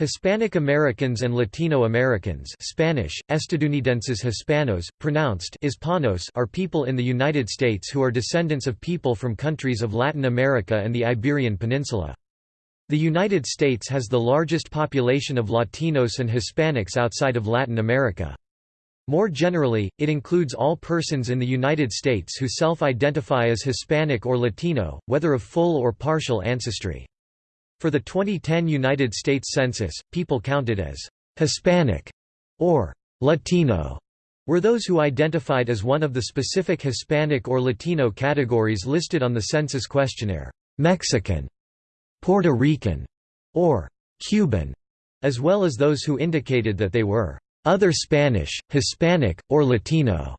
Hispanic Americans and Latino Americans Spanish, Estadounidenses Hispanos, pronounced Hispanos are people in the United States who are descendants of people from countries of Latin America and the Iberian Peninsula. The United States has the largest population of Latinos and Hispanics outside of Latin America. More generally, it includes all persons in the United States who self-identify as Hispanic or Latino, whether of full or partial ancestry. For the 2010 United States Census, people counted as Hispanic or Latino were those who identified as one of the specific Hispanic or Latino categories listed on the census questionnaire, Mexican, Puerto Rican, or Cuban, as well as those who indicated that they were other Spanish, Hispanic, or Latino.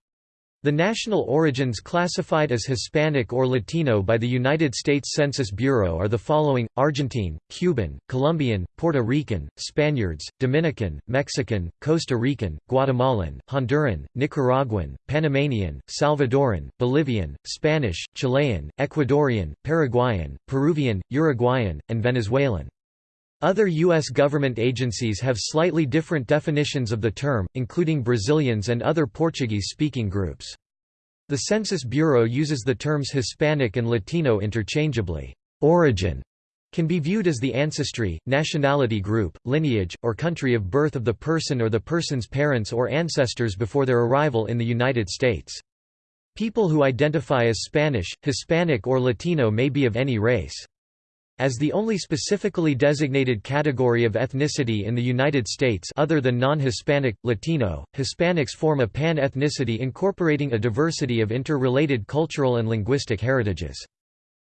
The national origins classified as Hispanic or Latino by the United States Census Bureau are the following, Argentine, Cuban, Colombian, Puerto Rican, Spaniards, Dominican, Mexican, Costa Rican, Guatemalan, Honduran, Nicaraguan, Panamanian, Salvadoran, Bolivian, Spanish, Chilean, Ecuadorian, Paraguayan, Peruvian, Uruguayan, and Venezuelan. Other U.S. government agencies have slightly different definitions of the term, including Brazilians and other Portuguese-speaking groups. The Census Bureau uses the terms Hispanic and Latino interchangeably. Origin can be viewed as the ancestry, nationality group, lineage, or country of birth of the person or the person's parents or ancestors before their arrival in the United States. People who identify as Spanish, Hispanic or Latino may be of any race. As the only specifically designated category of ethnicity in the United States other than non-Hispanic, Latino, Hispanics form a pan-ethnicity incorporating a diversity of interrelated cultural and linguistic heritages.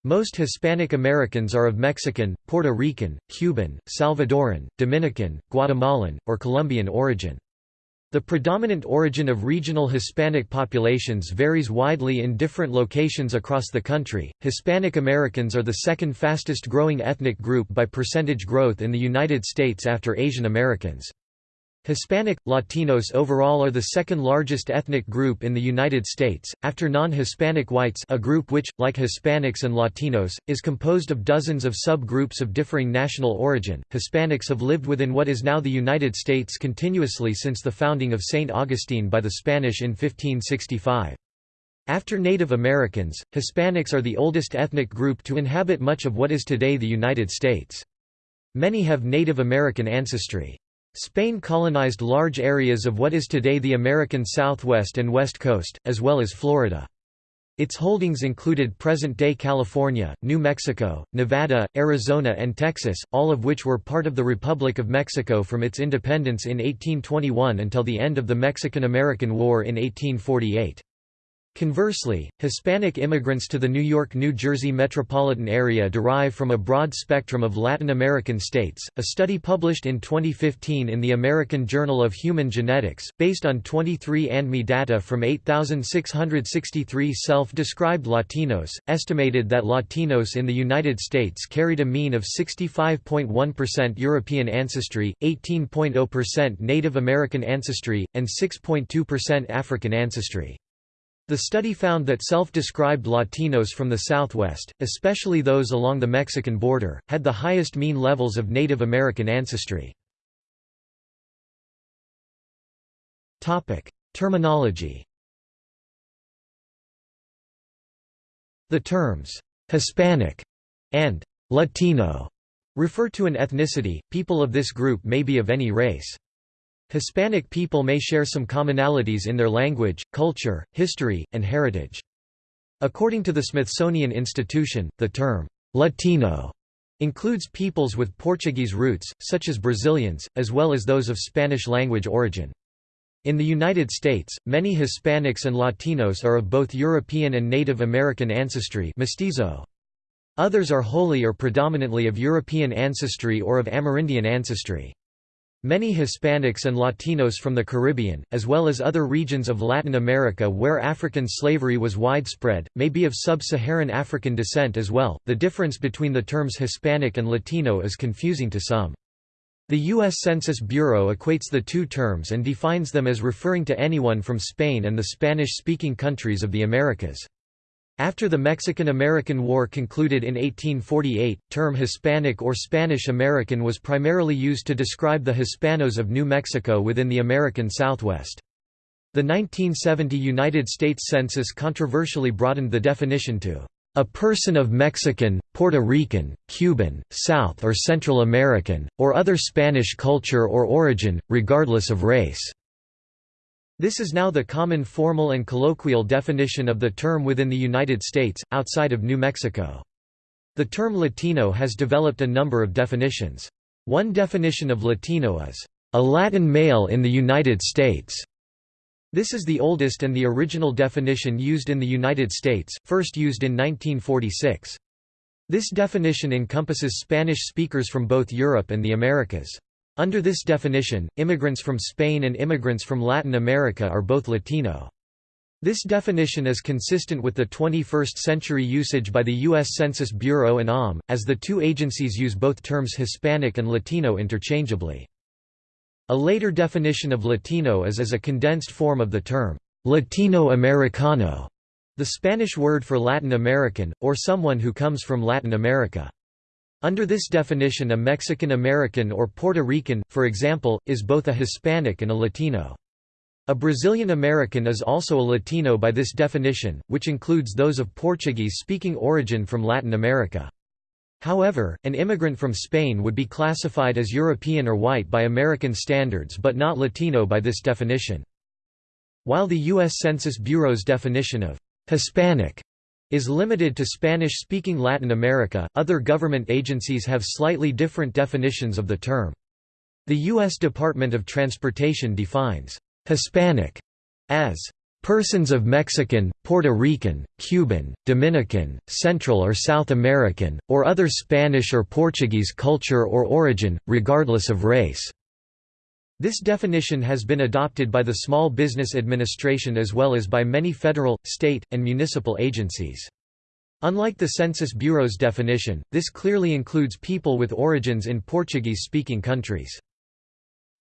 Most Hispanic Americans are of Mexican, Puerto Rican, Cuban, Salvadoran, Dominican, Guatemalan, or Colombian origin. The predominant origin of regional Hispanic populations varies widely in different locations across the country. Hispanic Americans are the second fastest growing ethnic group by percentage growth in the United States after Asian Americans. Hispanic, Latinos overall are the second largest ethnic group in the United States, after non-Hispanic whites a group which, like Hispanics and Latinos, is composed of dozens of sub-groups of differing national origin. Hispanics have lived within what is now the United States continuously since the founding of St. Augustine by the Spanish in 1565. After Native Americans, Hispanics are the oldest ethnic group to inhabit much of what is today the United States. Many have Native American ancestry. Spain colonized large areas of what is today the American Southwest and West Coast, as well as Florida. Its holdings included present-day California, New Mexico, Nevada, Arizona and Texas, all of which were part of the Republic of Mexico from its independence in 1821 until the end of the Mexican–American War in 1848. Conversely, Hispanic immigrants to the New York-New Jersey metropolitan area derive from a broad spectrum of Latin American states. A study published in 2015 in the American Journal of Human Genetics, based on 23andMe data from 8,663 self-described Latinos, estimated that Latinos in the United States carried a mean of 65.1% European ancestry, 18.0% Native American ancestry, and 6.2% African ancestry. The study found that self-described Latinos from the Southwest, especially those along the Mexican border, had the highest mean levels of Native American ancestry. Terminology The terms, "'Hispanic' and "'Latino' refer to an ethnicity, people of this group may be of any race. Hispanic people may share some commonalities in their language, culture, history, and heritage. According to the Smithsonian Institution, the term, Latino, includes peoples with Portuguese roots, such as Brazilians, as well as those of Spanish-language origin. In the United States, many Hispanics and Latinos are of both European and Native American ancestry mestizo. Others are wholly or predominantly of European ancestry or of Amerindian ancestry. Many Hispanics and Latinos from the Caribbean, as well as other regions of Latin America where African slavery was widespread, may be of sub-Saharan African descent as well. The difference between the terms Hispanic and Latino is confusing to some. The U.S. Census Bureau equates the two terms and defines them as referring to anyone from Spain and the Spanish-speaking countries of the Americas. After the Mexican–American War concluded in 1848, term Hispanic or Spanish American was primarily used to describe the Hispanos of New Mexico within the American Southwest. The 1970 United States Census controversially broadened the definition to a person of Mexican, Puerto Rican, Cuban, South or Central American, or other Spanish culture or origin, regardless of race. This is now the common formal and colloquial definition of the term within the United States, outside of New Mexico. The term Latino has developed a number of definitions. One definition of Latino is, "...a Latin male in the United States." This is the oldest and the original definition used in the United States, first used in 1946. This definition encompasses Spanish speakers from both Europe and the Americas. Under this definition, immigrants from Spain and immigrants from Latin America are both Latino. This definition is consistent with the 21st-century usage by the U.S. Census Bureau and OM, as the two agencies use both terms Hispanic and Latino interchangeably. A later definition of Latino is as a condensed form of the term, Latino Americano, the Spanish word for Latin American, or someone who comes from Latin America. Under this definition a Mexican American or Puerto Rican, for example, is both a Hispanic and a Latino. A Brazilian American is also a Latino by this definition, which includes those of Portuguese-speaking origin from Latin America. However, an immigrant from Spain would be classified as European or white by American standards but not Latino by this definition. While the U.S. Census Bureau's definition of Hispanic is limited to Spanish-speaking Latin America, other government agencies have slightly different definitions of the term. The U.S. Department of Transportation defines «Hispanic» as persons of Mexican, Puerto Rican, Cuban, Dominican, Central or South American, or other Spanish or Portuguese culture or origin, regardless of race. This definition has been adopted by the Small Business Administration as well as by many federal, state, and municipal agencies. Unlike the Census Bureau's definition, this clearly includes people with origins in Portuguese-speaking countries.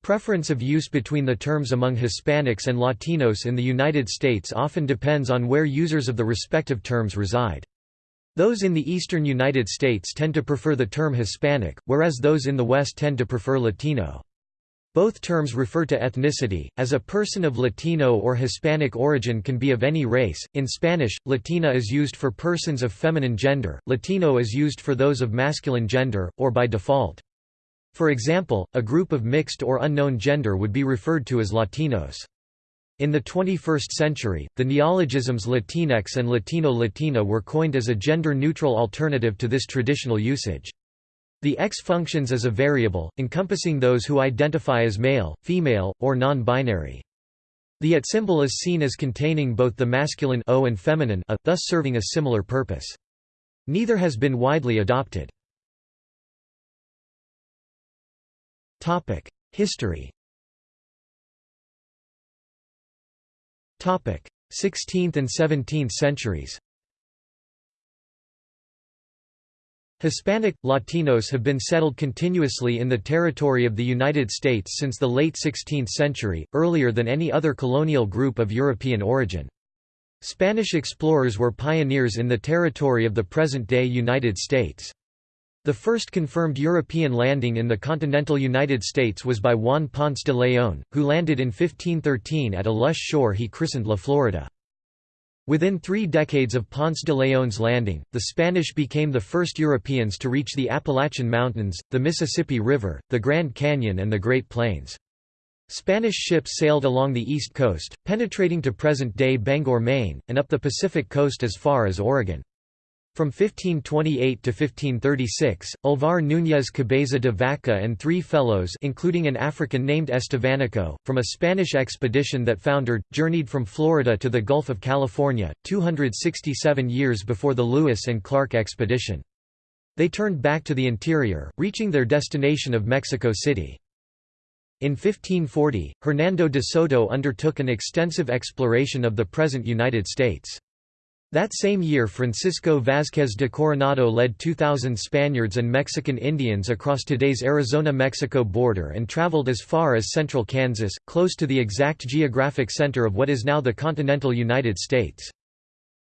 Preference of use between the terms among Hispanics and Latinos in the United States often depends on where users of the respective terms reside. Those in the eastern United States tend to prefer the term Hispanic, whereas those in the West tend to prefer Latino. Both terms refer to ethnicity, as a person of Latino or Hispanic origin can be of any race. In Spanish, Latina is used for persons of feminine gender, Latino is used for those of masculine gender, or by default. For example, a group of mixed or unknown gender would be referred to as Latinos. In the 21st century, the neologisms Latinx and Latino-Latina were coined as a gender-neutral alternative to this traditional usage. The X functions as a variable, encompassing those who identify as male, female, or non-binary. The at symbol is seen as containing both the masculine o and feminine a, thus serving a similar purpose. Neither has been widely adopted. History 16th and 17th centuries Hispanic, Latinos have been settled continuously in the territory of the United States since the late 16th century, earlier than any other colonial group of European origin. Spanish explorers were pioneers in the territory of the present-day United States. The first confirmed European landing in the continental United States was by Juan Ponce de León, who landed in 1513 at a lush shore he christened La Florida. Within three decades of Ponce de León's landing, the Spanish became the first Europeans to reach the Appalachian Mountains, the Mississippi River, the Grand Canyon and the Great Plains. Spanish ships sailed along the east coast, penetrating to present-day Bangor, Maine, and up the Pacific coast as far as Oregon. From 1528 to 1536, Alvar Núñez Cabeza de Vaca and three fellows including an African named Estevanico, from a Spanish expedition that foundered, journeyed from Florida to the Gulf of California, 267 years before the Lewis and Clark expedition. They turned back to the interior, reaching their destination of Mexico City. In 1540, Hernando de Soto undertook an extensive exploration of the present United States. That same year Francisco Vázquez de Coronado led 2,000 Spaniards and Mexican Indians across today's Arizona-Mexico border and traveled as far as central Kansas, close to the exact geographic center of what is now the continental United States.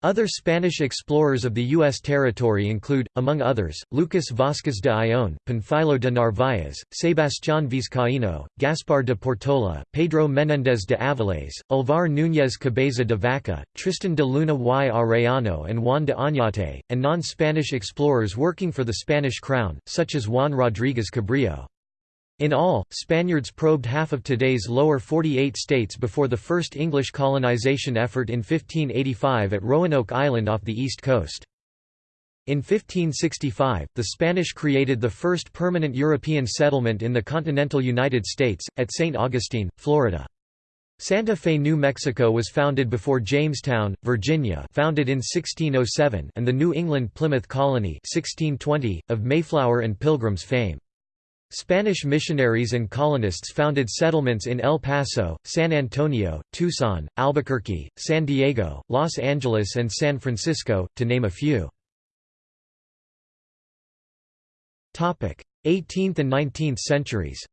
Other Spanish explorers of the U.S. territory include, among others, Lucas Vázquez de Ayllón, Panfilo de Narváez, Sebastián Vizcaíno, Gaspar de Portola, Pedro Menéndez de Avilés, Alvar Núñez Cabeza de Vaca, Tristan de Luna y Arellano and Juan de Oñate, and non-Spanish explorers working for the Spanish crown, such as Juan Rodríguez Cabrillo. In all, Spaniards probed half of today's lower 48 states before the first English colonization effort in 1585 at Roanoke Island off the east coast. In 1565, the Spanish created the first permanent European settlement in the continental United States, at St. Augustine, Florida. Santa Fe, New Mexico was founded before Jamestown, Virginia founded in 1607 and the New England Plymouth Colony 1620, of Mayflower and Pilgrim's fame. Spanish missionaries and colonists founded settlements in El Paso, San Antonio, Tucson, Albuquerque, San Diego, Los Angeles and San Francisco, to name a few. 18th and 19th centuries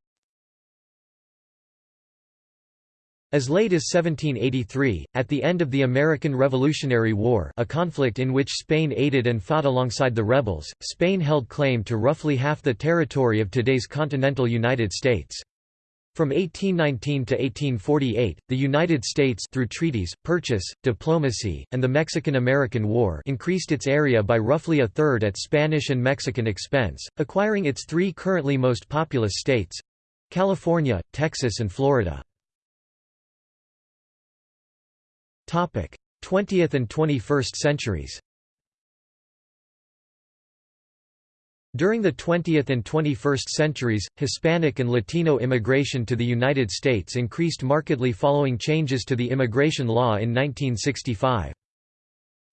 As late as 1783, at the end of the American Revolutionary War a conflict in which Spain aided and fought alongside the rebels, Spain held claim to roughly half the territory of today's continental United States. From 1819 to 1848, the United States through treaties, purchase, diplomacy, and the Mexican–American War increased its area by roughly a third at Spanish and Mexican expense, acquiring its three currently most populous states—California, Texas and Florida. 20th and 21st centuries During the 20th and 21st centuries, Hispanic and Latino immigration to the United States increased markedly following changes to the immigration law in 1965.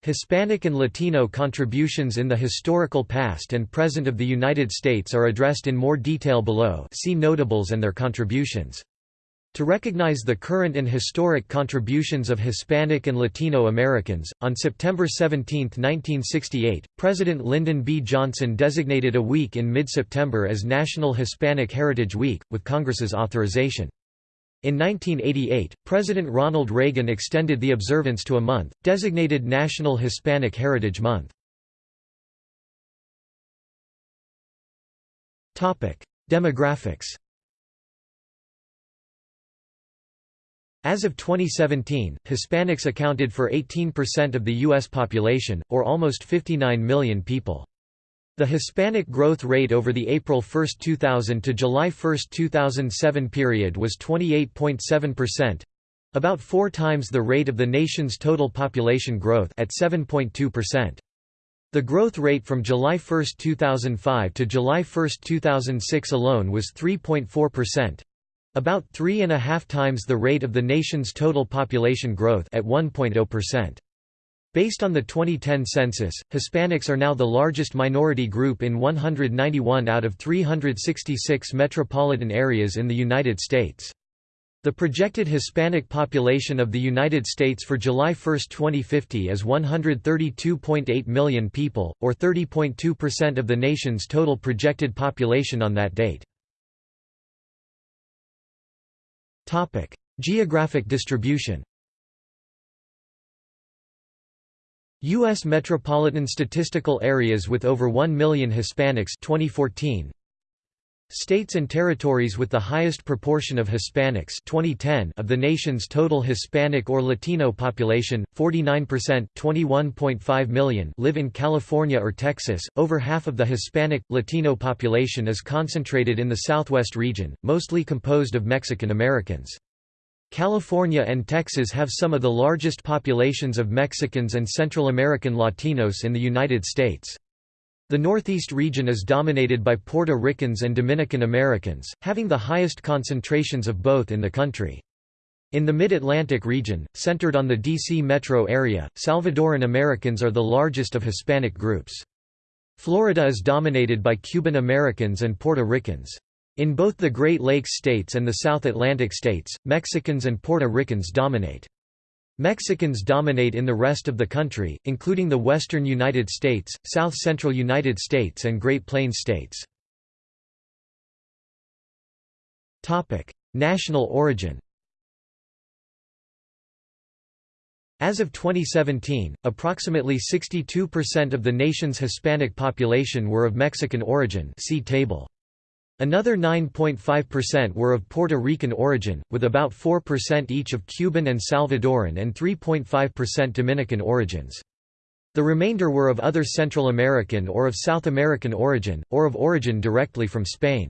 Hispanic and Latino contributions in the historical past and present of the United States are addressed in more detail below see Notables and their contributions. To recognize the current and historic contributions of Hispanic and Latino Americans, on September 17, 1968, President Lyndon B. Johnson designated a week in mid-September as National Hispanic Heritage Week, with Congress's authorization. In 1988, President Ronald Reagan extended the observance to a month, designated National Hispanic Heritage Month. Demographics As of 2017, Hispanics accounted for 18% of the U.S. population, or almost 59 million people. The Hispanic growth rate over the April 1, 2000 to July 1, 2007 period was 28.7%—about four times the rate of the nation's total population growth at 7.2%. The growth rate from July 1, 2005 to July 1, 2006 alone was 3.4%. About three and a half times the rate of the nation's total population growth at 1.0%. Based on the 2010 census, Hispanics are now the largest minority group in 191 out of 366 metropolitan areas in the United States. The projected Hispanic population of the United States for July 1, 2050 is 132.8 million people, or 30.2% of the nation's total projected population on that date. Geographic distribution. U.S. metropolitan statistical areas with over 1 million Hispanics 2014. States and territories with the highest proportion of Hispanics 2010 of the nation's total Hispanic or Latino population, 49% 21.5 million live in California or Texas. Over half of the Hispanic Latino population is concentrated in the Southwest region, mostly composed of Mexican Americans. California and Texas have some of the largest populations of Mexicans and Central American Latinos in the United States. The Northeast region is dominated by Puerto Ricans and Dominican Americans, having the highest concentrations of both in the country. In the Mid-Atlantic region, centered on the D.C. metro area, Salvadoran Americans are the largest of Hispanic groups. Florida is dominated by Cuban Americans and Puerto Ricans. In both the Great Lakes states and the South Atlantic states, Mexicans and Puerto Ricans dominate. Mexicans dominate in the rest of the country, including the western United States, south-central United States and Great Plains states. National origin As of 2017, approximately 62% of the nation's Hispanic population were of Mexican origin see table. Another 9.5% were of Puerto Rican origin, with about 4% each of Cuban and Salvadoran and 3.5% Dominican origins. The remainder were of other Central American or of South American origin, or of origin directly from Spain.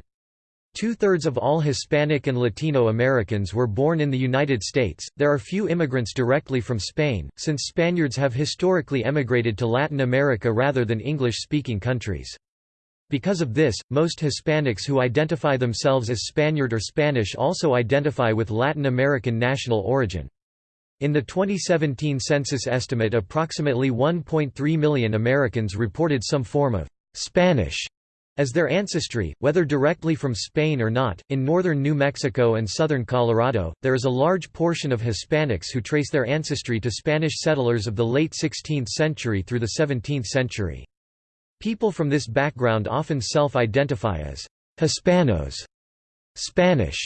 Two-thirds of all Hispanic and Latino Americans were born in the United States. There are few immigrants directly from Spain, since Spaniards have historically emigrated to Latin America rather than English-speaking countries. Because of this, most Hispanics who identify themselves as Spaniard or Spanish also identify with Latin American national origin. In the 2017 census estimate approximately 1.3 million Americans reported some form of «Spanish» as their ancestry, whether directly from Spain or not. In northern New Mexico and southern Colorado, there is a large portion of Hispanics who trace their ancestry to Spanish settlers of the late 16th century through the 17th century. People from this background often self-identify as Hispanos, Spanish,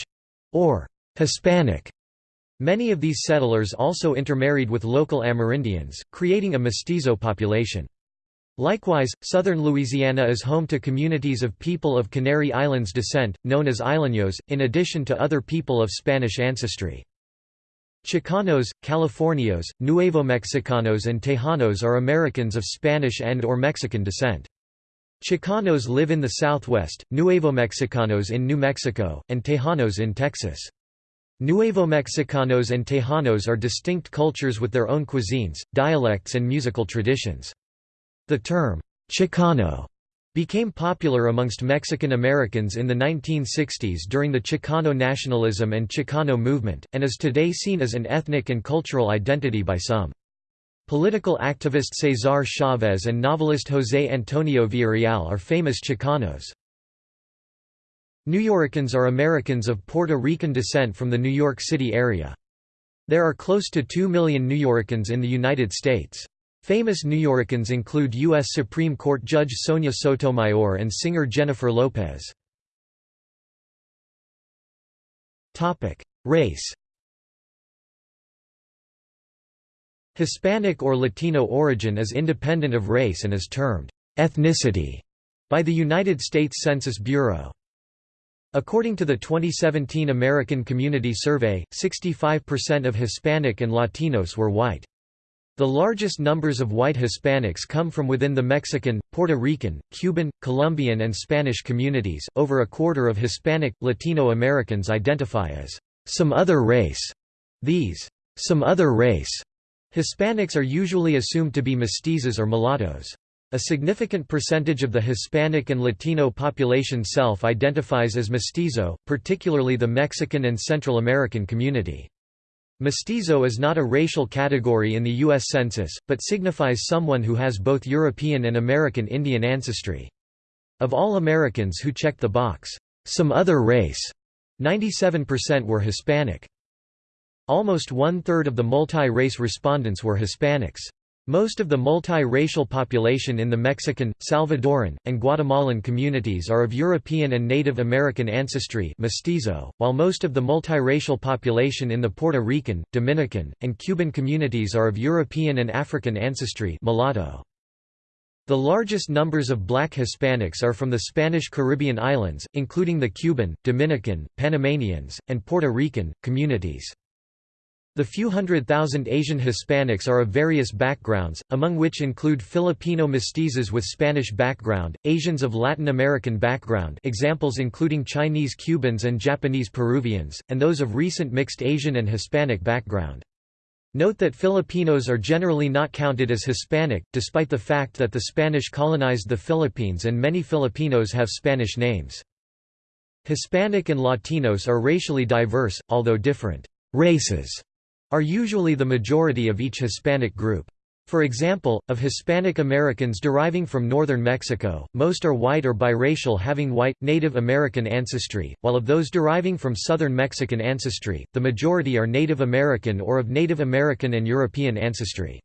or Hispanic. Many of these settlers also intermarried with local Amerindians, creating a mestizo population. Likewise, southern Louisiana is home to communities of people of Canary Islands descent, known as Isleños, in addition to other people of Spanish ancestry. Chicanos, Californios, Nuevo Mexicanos and Tejanos are Americans of Spanish and or Mexican descent. Chicanos live in the southwest, Nuevo Mexicanos in New Mexico, and Tejanos in Texas. Nuevo Mexicanos and Tejanos are distinct cultures with their own cuisines, dialects and musical traditions. The term, Chicano, became popular amongst Mexican Americans in the 1960s during the Chicano nationalism and Chicano movement, and is today seen as an ethnic and cultural identity by some. Political activist Cesar Chavez and novelist José Antonio Villarreal are famous Chicanos. Nuyorican are Americans of Puerto Rican descent from the New York City area. There are close to 2 million Nuyorican in the United States. Famous Nuyorican include U.S. Supreme Court Judge Sonia Sotomayor and singer Jennifer Lopez. Race Hispanic or Latino origin is independent of race and is termed ethnicity by the United States Census Bureau. According to the 2017 American Community Survey, 65% of Hispanic and Latinos were white. The largest numbers of white Hispanics come from within the Mexican, Puerto Rican, Cuban, Colombian and Spanish communities. Over a quarter of Hispanic, Latino Americans identify as some other race. These some other race Hispanics are usually assumed to be mestizos or mulattoes. A significant percentage of the Hispanic and Latino population self-identifies as mestizo, particularly the Mexican and Central American community. Mestizo is not a racial category in the U.S. Census, but signifies someone who has both European and American Indian ancestry. Of all Americans who checked the box, "'some other race'", 97% were Hispanic. Almost one-third of the multi-race respondents were Hispanics. Most of the multi-racial population in the Mexican, Salvadoran, and Guatemalan communities are of European and Native American ancestry mestizo, while most of the multiracial population in the Puerto Rican, Dominican, and Cuban communities are of European and African ancestry mulatto. The largest numbers of black Hispanics are from the Spanish Caribbean islands, including the Cuban, Dominican, Panamanians, and Puerto Rican, communities. The few hundred thousand Asian Hispanics are of various backgrounds, among which include Filipino mestizos with Spanish background, Asians of Latin American background examples including Chinese Cubans and Japanese Peruvians, and those of recent mixed Asian and Hispanic background. Note that Filipinos are generally not counted as Hispanic, despite the fact that the Spanish colonized the Philippines and many Filipinos have Spanish names. Hispanic and Latinos are racially diverse, although different races are usually the majority of each Hispanic group. For example, of Hispanic Americans deriving from northern Mexico, most are white or biracial having white, Native American ancestry, while of those deriving from southern Mexican ancestry, the majority are Native American or of Native American and European ancestry.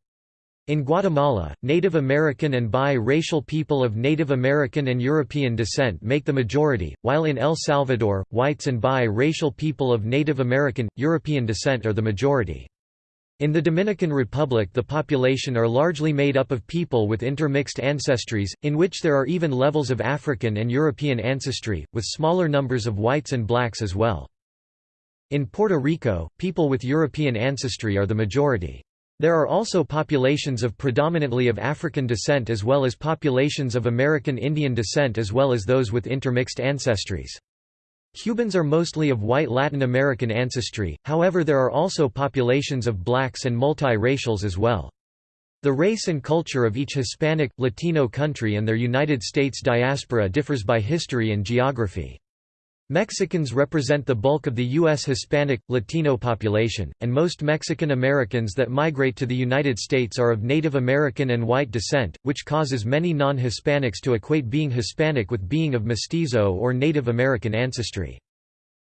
In Guatemala, Native American and bi-racial people of Native American and European descent make the majority, while in El Salvador, whites and bi-racial people of Native American, European descent are the majority. In the Dominican Republic the population are largely made up of people with intermixed ancestries, in which there are even levels of African and European ancestry, with smaller numbers of whites and blacks as well. In Puerto Rico, people with European ancestry are the majority. There are also populations of predominantly of African descent as well as populations of American Indian descent as well as those with intermixed ancestries. Cubans are mostly of white Latin American ancestry, however there are also populations of blacks and multi-racials as well. The race and culture of each Hispanic, Latino country and their United States diaspora differs by history and geography. Mexicans represent the bulk of the U.S. Hispanic, Latino population, and most Mexican Americans that migrate to the United States are of Native American and white descent, which causes many non-Hispanics to equate being Hispanic with being of mestizo or Native American ancestry.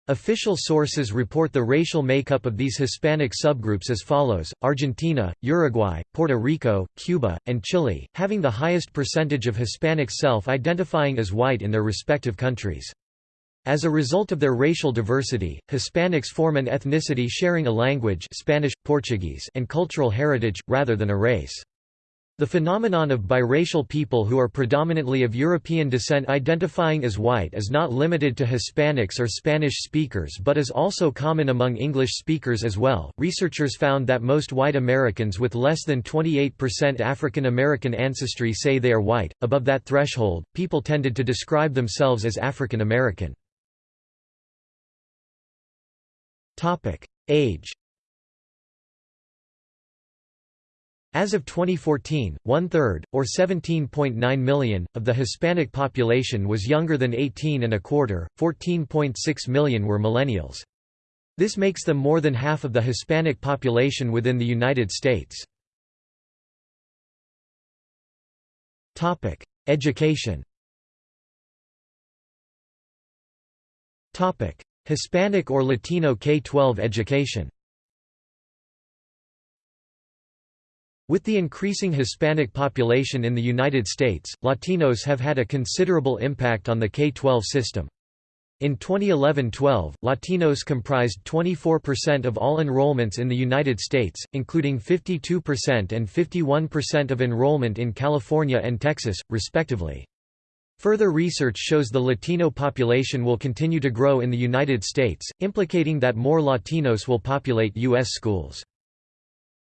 Official sources report the racial makeup of these Hispanic subgroups as follows, Argentina, Uruguay, Puerto Rico, Cuba, and Chile, having the highest percentage of Hispanics self-identifying as white in their respective countries. As a result of their racial diversity, Hispanics form an ethnicity sharing a language Spanish, Portuguese and cultural heritage, rather than a race. The phenomenon of biracial people who are predominantly of European descent identifying as white is not limited to Hispanics or Spanish speakers but is also common among English speakers as well. Researchers found that most white Americans with less than 28% African American ancestry say they are white. Above that threshold, people tended to describe themselves as African American. Age As of 2014, one-third, or 17.9 million, of the Hispanic population was younger than 18 and a quarter, 14.6 million were millennials. This makes them more than half of the Hispanic population within the United States. Education Hispanic or Latino K-12 education With the increasing Hispanic population in the United States, Latinos have had a considerable impact on the K-12 system. In 2011–12, Latinos comprised 24% of all enrollments in the United States, including 52% and 51% of enrollment in California and Texas, respectively. Further research shows the Latino population will continue to grow in the United States, implicating that more Latinos will populate U.S. schools.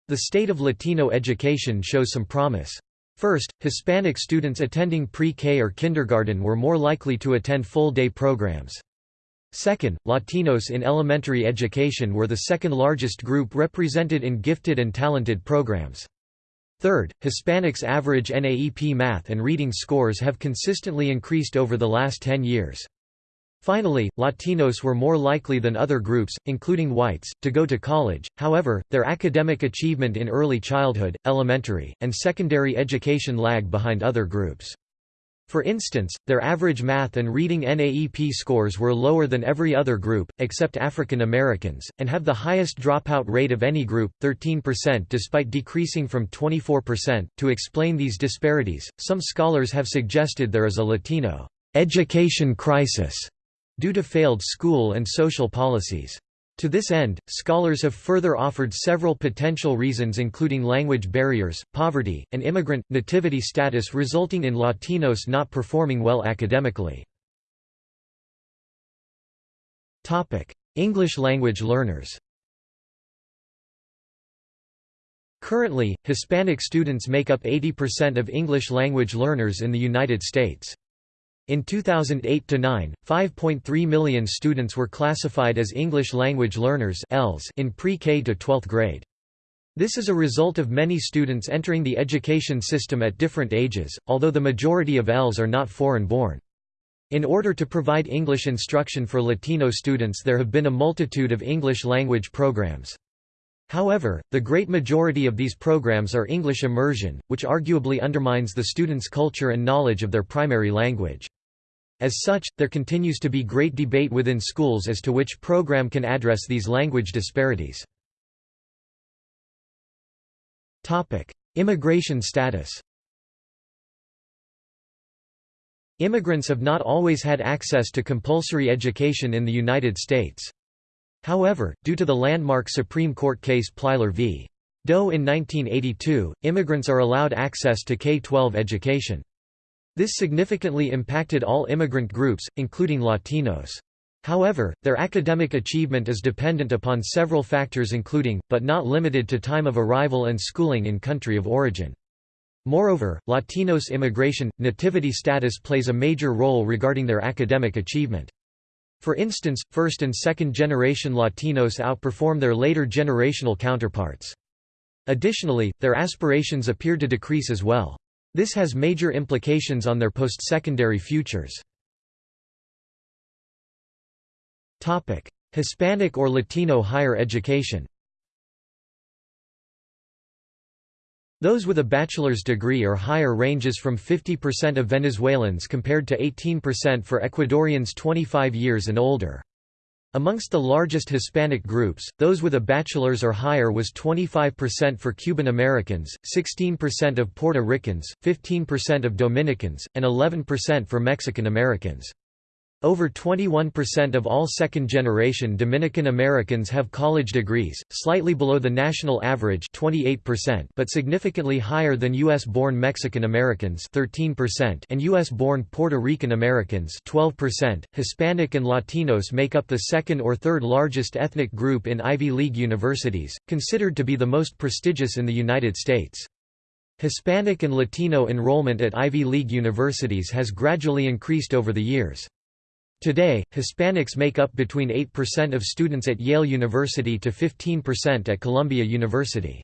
The state of Latino education shows some promise. First, Hispanic students attending pre-K or kindergarten were more likely to attend full-day programs. Second, Latinos in elementary education were the second largest group represented in gifted and talented programs. Third, Hispanics' average NAEP math and reading scores have consistently increased over the last 10 years. Finally, Latinos were more likely than other groups, including whites, to go to college, however, their academic achievement in early childhood, elementary, and secondary education lag behind other groups. For instance, their average math and reading NAEP scores were lower than every other group, except African Americans, and have the highest dropout rate of any group, 13% despite decreasing from 24%. To explain these disparities, some scholars have suggested there is a Latino education crisis due to failed school and social policies. To this end, scholars have further offered several potential reasons including language barriers, poverty, and immigrant, nativity status resulting in Latinos not performing well academically. English language learners Currently, Hispanic students make up 80% of English language learners in the United States. In 2008–9, 5.3 million students were classified as English language learners in pre-K to 12th grade. This is a result of many students entering the education system at different ages, although the majority of ELs are not foreign-born. In order to provide English instruction for Latino students there have been a multitude of English language programs. However, the great majority of these programs are English immersion, which arguably undermines the students' culture and knowledge of their primary language. As such, there continues to be great debate within schools as to which program can address these language disparities. Immigration status Immigrants have not always had access to compulsory education in the United States. However, due to the landmark Supreme Court case Plyler v. Doe in 1982, immigrants are allowed access to K-12 education. This significantly impacted all immigrant groups, including Latinos. However, their academic achievement is dependent upon several factors including, but not limited to time of arrival and schooling in country of origin. Moreover, Latinos immigration, nativity status plays a major role regarding their academic achievement. For instance, first and second generation Latinos outperform their later generational counterparts. Additionally, their aspirations appear to decrease as well. This has major implications on their post-secondary futures. Hispanic or Latino higher education Those with a bachelor's degree or higher ranges from 50% of Venezuelans compared to 18% for Ecuadorians 25 years and older. Amongst the largest Hispanic groups, those with a bachelor's or higher was 25% for Cuban Americans, 16% of Puerto Ricans, 15% of Dominicans, and 11% for Mexican Americans. Over 21% of all second-generation Dominican Americans have college degrees, slightly below the national average 28% but significantly higher than U.S.-born Mexican Americans 13% and U.S.-born Puerto Rican Americans 12%. Hispanic and Latinos make up the second or third largest ethnic group in Ivy League universities, considered to be the most prestigious in the United States. Hispanic and Latino enrollment at Ivy League universities has gradually increased over the years. Today, Hispanics make up between 8% of students at Yale University to 15% at Columbia University.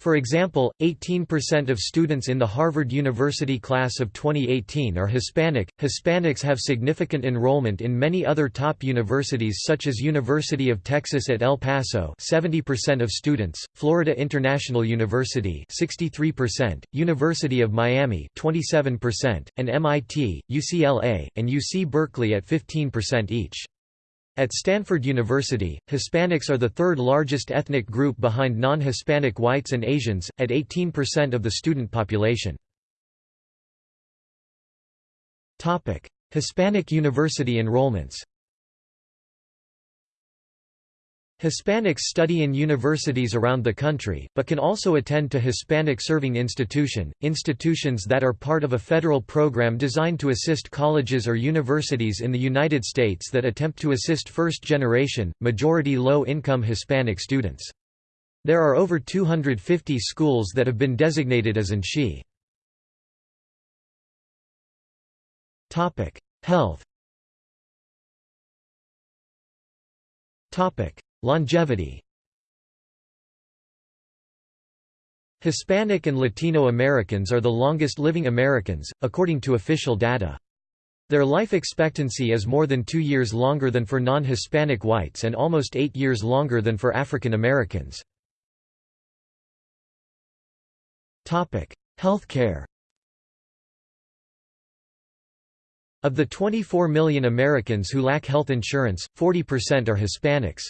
For example, 18% of students in the Harvard University class of 2018 are Hispanic. Hispanics have significant enrollment in many other top universities such as University of Texas at El Paso, 70% of students, Florida International University, 63%, University of Miami, 27%, and MIT, UCLA, and UC Berkeley at 15% each. At Stanford University, Hispanics are the third largest ethnic group behind non-Hispanic whites and Asians, at 18% of the student population. Hispanic university enrollments Hispanics study in universities around the country, but can also attend to Hispanic-serving institution, institutions that are part of a federal program designed to assist colleges or universities in the United States that attempt to assist first-generation, majority low-income Hispanic students. There are over 250 schools that have been designated as INSHE. Health Longevity Hispanic and Latino Americans are the longest living Americans, according to official data. Their life expectancy is more than two years longer than for non-Hispanic whites and almost eight years longer than for African Americans. Healthcare Of the 24 million Americans who lack health insurance, 40% are Hispanics.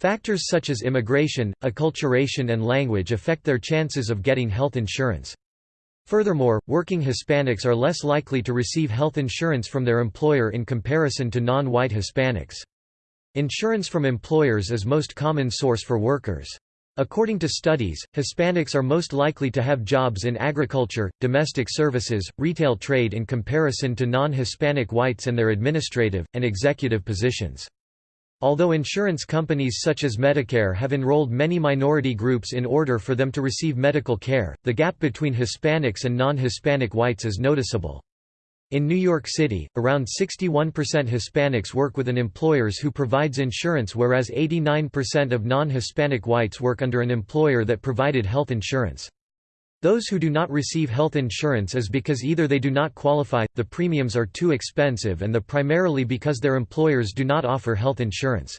Factors such as immigration, acculturation and language affect their chances of getting health insurance. Furthermore, working Hispanics are less likely to receive health insurance from their employer in comparison to non-white Hispanics. Insurance from employers is most common source for workers. According to studies, Hispanics are most likely to have jobs in agriculture, domestic services, retail trade in comparison to non-Hispanic whites and their administrative, and executive positions. Although insurance companies such as Medicare have enrolled many minority groups in order for them to receive medical care, the gap between Hispanics and non-Hispanic whites is noticeable. In New York City, around 61% Hispanics work with an employers who provides insurance whereas 89% of non-Hispanic whites work under an employer that provided health insurance. Those who do not receive health insurance is because either they do not qualify, the premiums are too expensive and the primarily because their employers do not offer health insurance.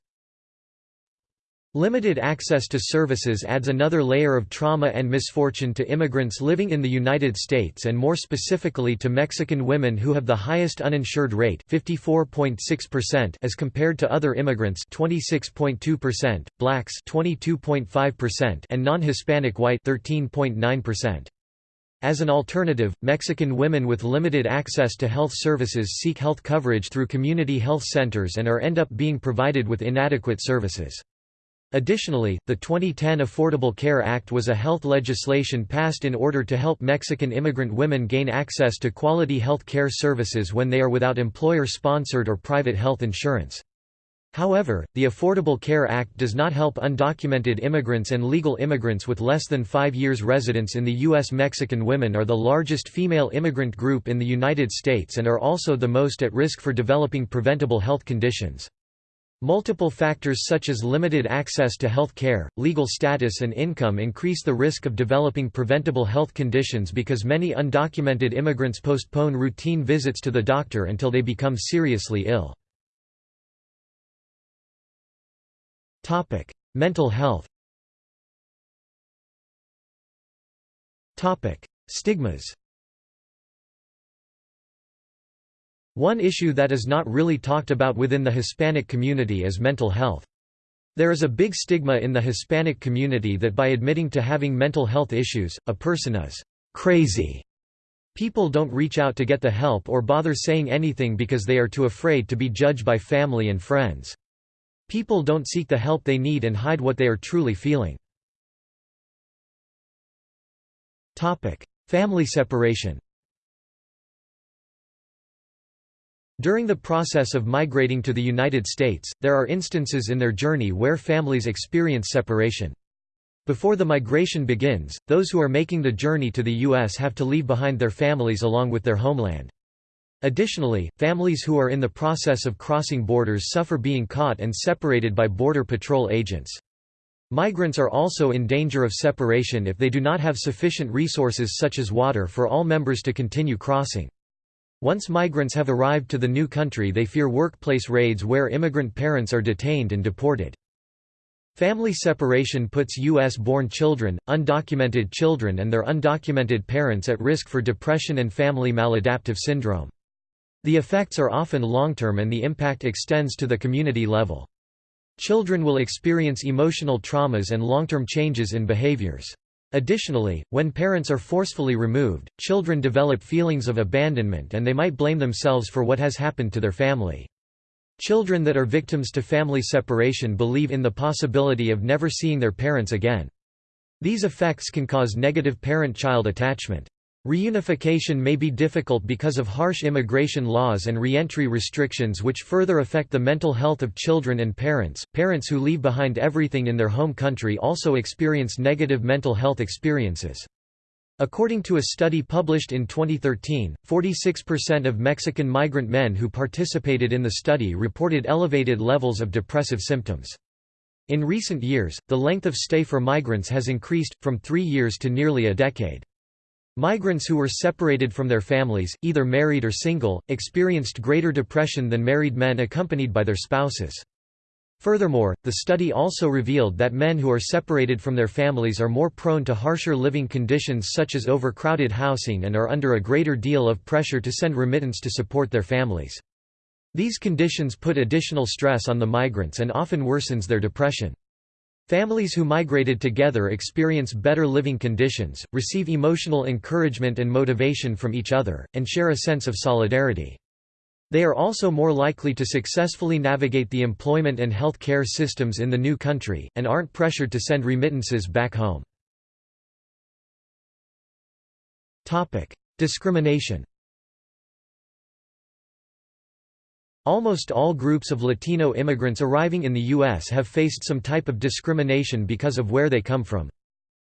Limited access to services adds another layer of trauma and misfortune to immigrants living in the United States and more specifically to Mexican women who have the highest uninsured rate 54.6% as compared to other immigrants 26.2%, blacks 22.5% and non-Hispanic white 13.9%. As an alternative, Mexican women with limited access to health services seek health coverage through community health centers and are end up being provided with inadequate services. Additionally, the 2010 Affordable Care Act was a health legislation passed in order to help Mexican immigrant women gain access to quality health care services when they are without employer-sponsored or private health insurance. However, the Affordable Care Act does not help undocumented immigrants and legal immigrants with less than five years residence in the U.S. Mexican women are the largest female immigrant group in the United States and are also the most at risk for developing preventable health conditions. Multiple factors such as limited access to health care, legal status and income increase the risk of developing preventable health conditions because many undocumented immigrants postpone routine visits to the doctor until they become seriously ill. Mental health. Stigmas. One issue that is not really talked about within the Hispanic community is mental health. There is a big stigma in the Hispanic community that by admitting to having mental health issues, a person is crazy. People don't reach out to get the help or bother saying anything because they are too afraid to be judged by family and friends. People don't seek the help they need and hide what they are truly feeling. Family separation During the process of migrating to the United States, there are instances in their journey where families experience separation. Before the migration begins, those who are making the journey to the U.S. have to leave behind their families along with their homeland. Additionally, families who are in the process of crossing borders suffer being caught and separated by Border Patrol agents. Migrants are also in danger of separation if they do not have sufficient resources such as water for all members to continue crossing. Once migrants have arrived to the new country they fear workplace raids where immigrant parents are detained and deported. Family separation puts U.S.-born children, undocumented children and their undocumented parents at risk for depression and family maladaptive syndrome. The effects are often long-term and the impact extends to the community level. Children will experience emotional traumas and long-term changes in behaviors. Additionally, when parents are forcefully removed, children develop feelings of abandonment and they might blame themselves for what has happened to their family. Children that are victims to family separation believe in the possibility of never seeing their parents again. These effects can cause negative parent-child attachment. Reunification may be difficult because of harsh immigration laws and reentry restrictions which further affect the mental health of children and parents. Parents who leave behind everything in their home country also experience negative mental health experiences. According to a study published in 2013, 46% of Mexican migrant men who participated in the study reported elevated levels of depressive symptoms. In recent years, the length of stay for migrants has increased, from three years to nearly a decade. Migrants who were separated from their families, either married or single, experienced greater depression than married men accompanied by their spouses. Furthermore, the study also revealed that men who are separated from their families are more prone to harsher living conditions such as overcrowded housing and are under a greater deal of pressure to send remittance to support their families. These conditions put additional stress on the migrants and often worsens their depression. Families who migrated together experience better living conditions, receive emotional encouragement and motivation from each other, and share a sense of solidarity. They are also more likely to successfully navigate the employment and health care systems in the new country, and aren't pressured to send remittances back home. Discrimination Almost all groups of Latino immigrants arriving in the U.S. have faced some type of discrimination because of where they come from.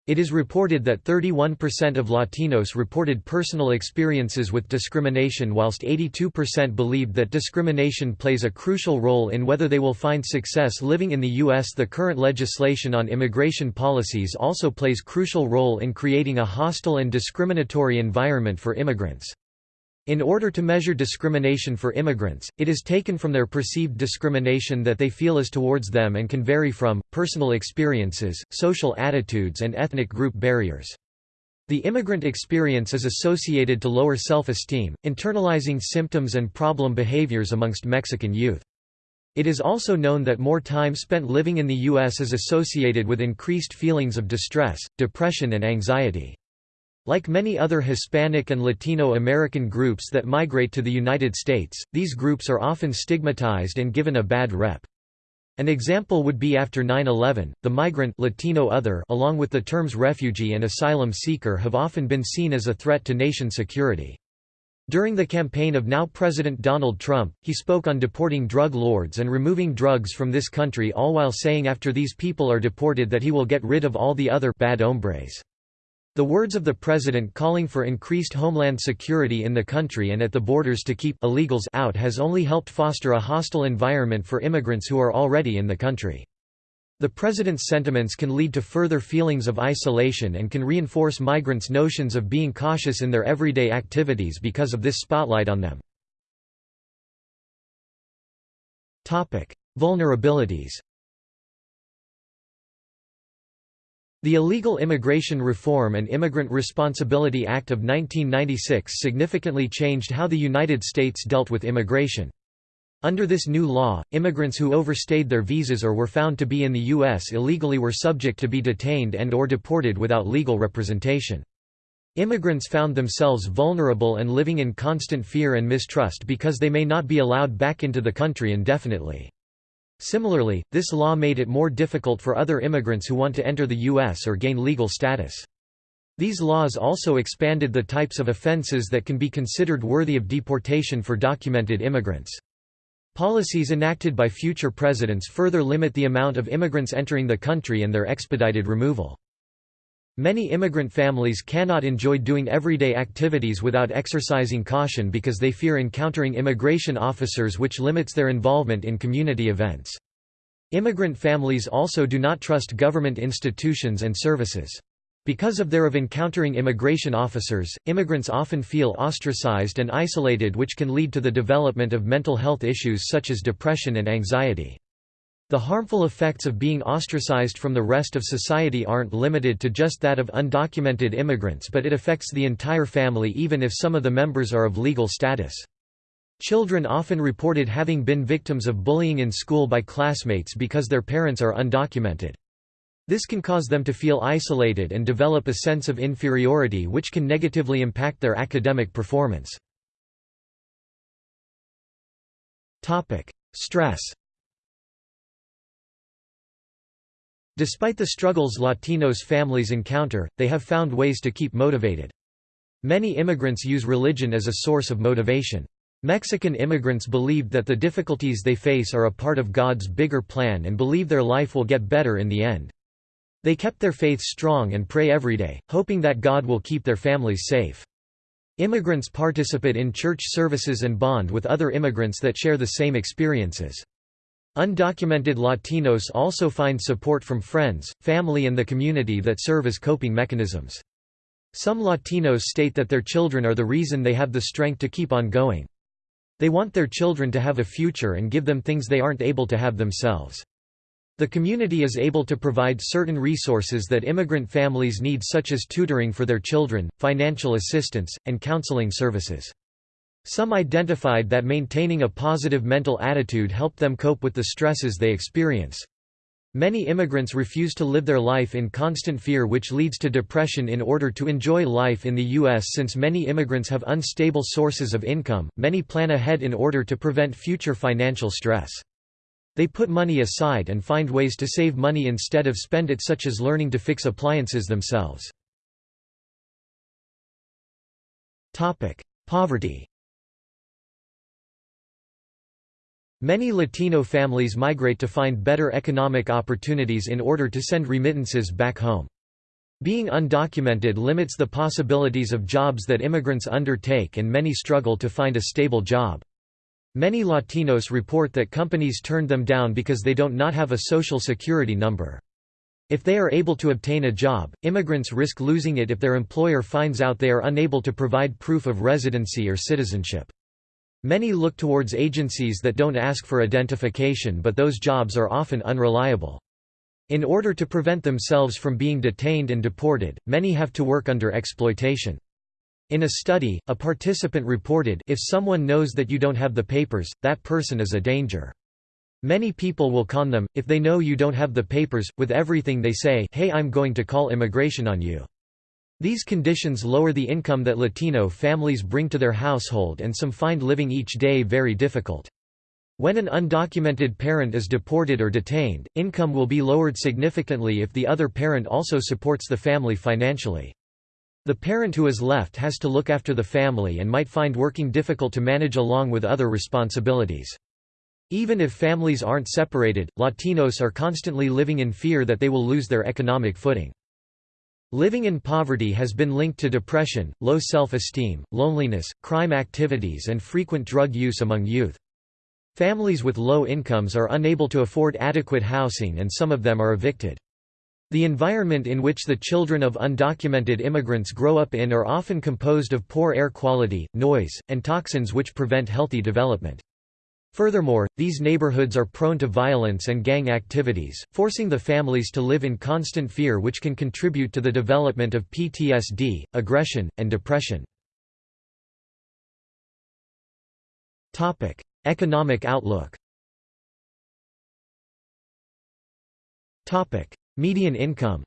It is reported that 31% of Latinos reported personal experiences with discrimination whilst 82% believed that discrimination plays a crucial role in whether they will find success living in the U.S. The current legislation on immigration policies also plays crucial role in creating a hostile and discriminatory environment for immigrants. In order to measure discrimination for immigrants, it is taken from their perceived discrimination that they feel is towards them and can vary from, personal experiences, social attitudes and ethnic group barriers. The immigrant experience is associated to lower self-esteem, internalizing symptoms and problem behaviors amongst Mexican youth. It is also known that more time spent living in the U.S. is associated with increased feelings of distress, depression and anxiety. Like many other Hispanic and Latino American groups that migrate to the United States, these groups are often stigmatized and given a bad rep. An example would be after 9-11, the migrant Latino other along with the terms refugee and asylum seeker have often been seen as a threat to nation security. During the campaign of now President Donald Trump, he spoke on deporting drug lords and removing drugs from this country all while saying after these people are deported that he will get rid of all the other bad hombres. The words of the president calling for increased homeland security in the country and at the borders to keep illegals out has only helped foster a hostile environment for immigrants who are already in the country. The president's sentiments can lead to further feelings of isolation and can reinforce migrants' notions of being cautious in their everyday activities because of this spotlight on them. Vulnerabilities The Illegal Immigration Reform and Immigrant Responsibility Act of 1996 significantly changed how the United States dealt with immigration. Under this new law, immigrants who overstayed their visas or were found to be in the U.S. illegally were subject to be detained and or deported without legal representation. Immigrants found themselves vulnerable and living in constant fear and mistrust because they may not be allowed back into the country indefinitely. Similarly, this law made it more difficult for other immigrants who want to enter the U.S. or gain legal status. These laws also expanded the types of offenses that can be considered worthy of deportation for documented immigrants. Policies enacted by future presidents further limit the amount of immigrants entering the country and their expedited removal. Many immigrant families cannot enjoy doing everyday activities without exercising caution because they fear encountering immigration officers which limits their involvement in community events. Immigrant families also do not trust government institutions and services. Because of their of encountering immigration officers, immigrants often feel ostracized and isolated which can lead to the development of mental health issues such as depression and anxiety. The harmful effects of being ostracized from the rest of society aren't limited to just that of undocumented immigrants but it affects the entire family even if some of the members are of legal status. Children often reported having been victims of bullying in school by classmates because their parents are undocumented. This can cause them to feel isolated and develop a sense of inferiority which can negatively impact their academic performance. Stress Despite the struggles Latinos families encounter, they have found ways to keep motivated. Many immigrants use religion as a source of motivation. Mexican immigrants believed that the difficulties they face are a part of God's bigger plan and believe their life will get better in the end. They kept their faith strong and pray every day, hoping that God will keep their families safe. Immigrants participate in church services and bond with other immigrants that share the same experiences. Undocumented Latinos also find support from friends, family and the community that serve as coping mechanisms. Some Latinos state that their children are the reason they have the strength to keep on going. They want their children to have a future and give them things they aren't able to have themselves. The community is able to provide certain resources that immigrant families need such as tutoring for their children, financial assistance, and counseling services. Some identified that maintaining a positive mental attitude helped them cope with the stresses they experience. Many immigrants refuse to live their life in constant fear which leads to depression in order to enjoy life in the U.S. Since many immigrants have unstable sources of income, many plan ahead in order to prevent future financial stress. They put money aside and find ways to save money instead of spend it such as learning to fix appliances themselves. Poverty Many Latino families migrate to find better economic opportunities in order to send remittances back home. Being undocumented limits the possibilities of jobs that immigrants undertake and many struggle to find a stable job. Many Latinos report that companies turned them down because they don't not have a social security number. If they are able to obtain a job, immigrants risk losing it if their employer finds out they are unable to provide proof of residency or citizenship. Many look towards agencies that don't ask for identification but those jobs are often unreliable. In order to prevent themselves from being detained and deported, many have to work under exploitation. In a study, a participant reported, if someone knows that you don't have the papers, that person is a danger. Many people will con them, if they know you don't have the papers, with everything they say hey I'm going to call immigration on you. These conditions lower the income that Latino families bring to their household and some find living each day very difficult. When an undocumented parent is deported or detained, income will be lowered significantly if the other parent also supports the family financially. The parent who is left has to look after the family and might find working difficult to manage along with other responsibilities. Even if families aren't separated, Latinos are constantly living in fear that they will lose their economic footing. Living in poverty has been linked to depression, low self-esteem, loneliness, crime activities and frequent drug use among youth. Families with low incomes are unable to afford adequate housing and some of them are evicted. The environment in which the children of undocumented immigrants grow up in are often composed of poor air quality, noise, and toxins which prevent healthy development. Furthermore, these neighborhoods are prone to violence and gang activities, forcing the families to live in constant fear which can contribute to the development of PTSD, aggression, and depression. Economic outlook Median income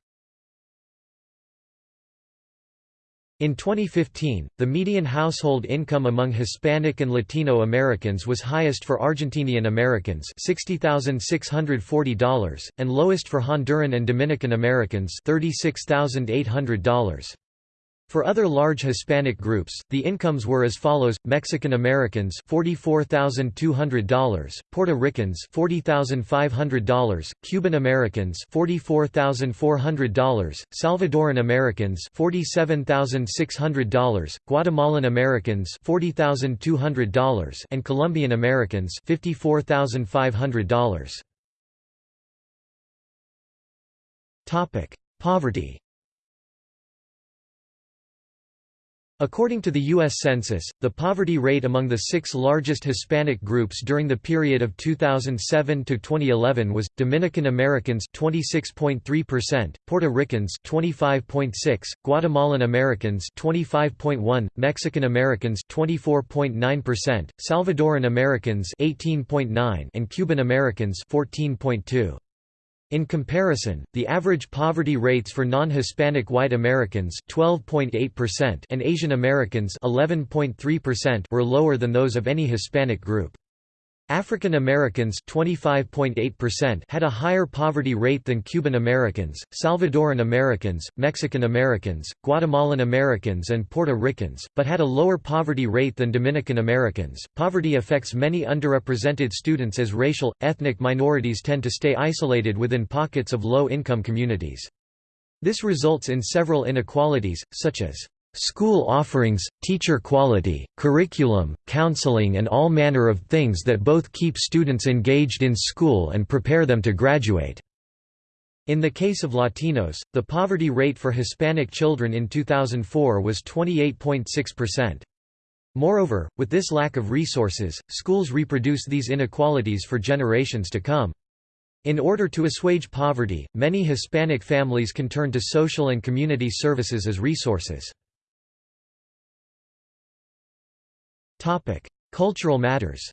In 2015, the median household income among Hispanic and Latino Americans was highest for Argentinian Americans $60,640, and lowest for Honduran and Dominican Americans $36,800. For other large Hispanic groups, the incomes were as follows: Mexican Americans $44,200, Puerto Ricans $40,500, Cuban Americans $44,400, Salvadoran Americans $47,600, Guatemalan Americans $40,200, and Colombian Americans $54,500. Topic: Poverty According to the U.S. Census, the poverty rate among the six largest Hispanic groups during the period of 2007 to 2011 was Dominican Americans 26.3%, Puerto Ricans 25.6, Guatemalan Americans 25.1, Mexican Americans 24.9%, Salvadoran Americans 18.9, and Cuban Americans 14.2. In comparison, the average poverty rates for non-Hispanic white Americans 12.8% and Asian Americans 11.3% were lower than those of any Hispanic group. African Americans had a higher poverty rate than Cuban Americans, Salvadoran Americans, Mexican Americans, Guatemalan Americans, and Puerto Ricans, but had a lower poverty rate than Dominican Americans. Poverty affects many underrepresented students as racial, ethnic minorities tend to stay isolated within pockets of low income communities. This results in several inequalities, such as School offerings, teacher quality, curriculum, counseling and all manner of things that both keep students engaged in school and prepare them to graduate. In the case of Latinos, the poverty rate for Hispanic children in 2004 was 28.6%. Moreover, with this lack of resources, schools reproduce these inequalities for generations to come. In order to assuage poverty, many Hispanic families can turn to social and community services as resources. Cultural matters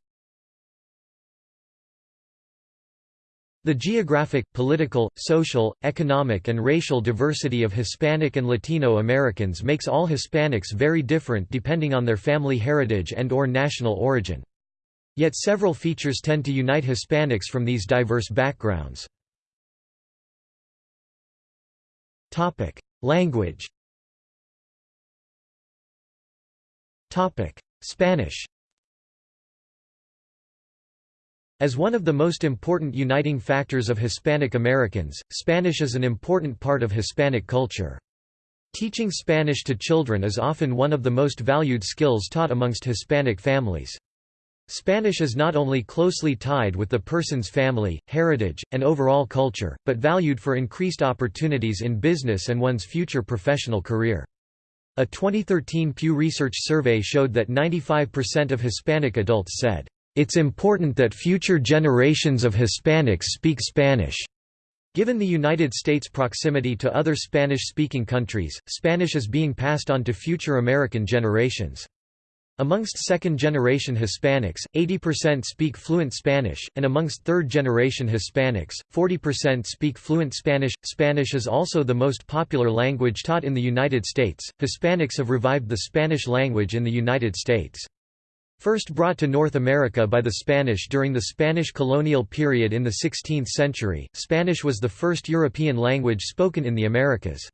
The geographic, political, social, economic and racial diversity of Hispanic and Latino Americans makes all Hispanics very different depending on their family heritage and or national origin. Yet several features tend to unite Hispanics from these diverse backgrounds. Language Spanish As one of the most important uniting factors of Hispanic Americans, Spanish is an important part of Hispanic culture. Teaching Spanish to children is often one of the most valued skills taught amongst Hispanic families. Spanish is not only closely tied with the person's family, heritage, and overall culture, but valued for increased opportunities in business and one's future professional career. A 2013 Pew Research survey showed that 95% of Hispanic adults said, "...it's important that future generations of Hispanics speak Spanish." Given the United States' proximity to other Spanish-speaking countries, Spanish is being passed on to future American generations. Amongst second-generation Hispanics, 80% speak fluent Spanish, and amongst third-generation Hispanics, 40% speak fluent Spanish. Spanish is also the most popular language taught in the United States. Hispanics have revived the Spanish language in the United States. First brought to North America by the Spanish during the Spanish colonial period in the 16th century, Spanish was the first European language spoken in the Americas.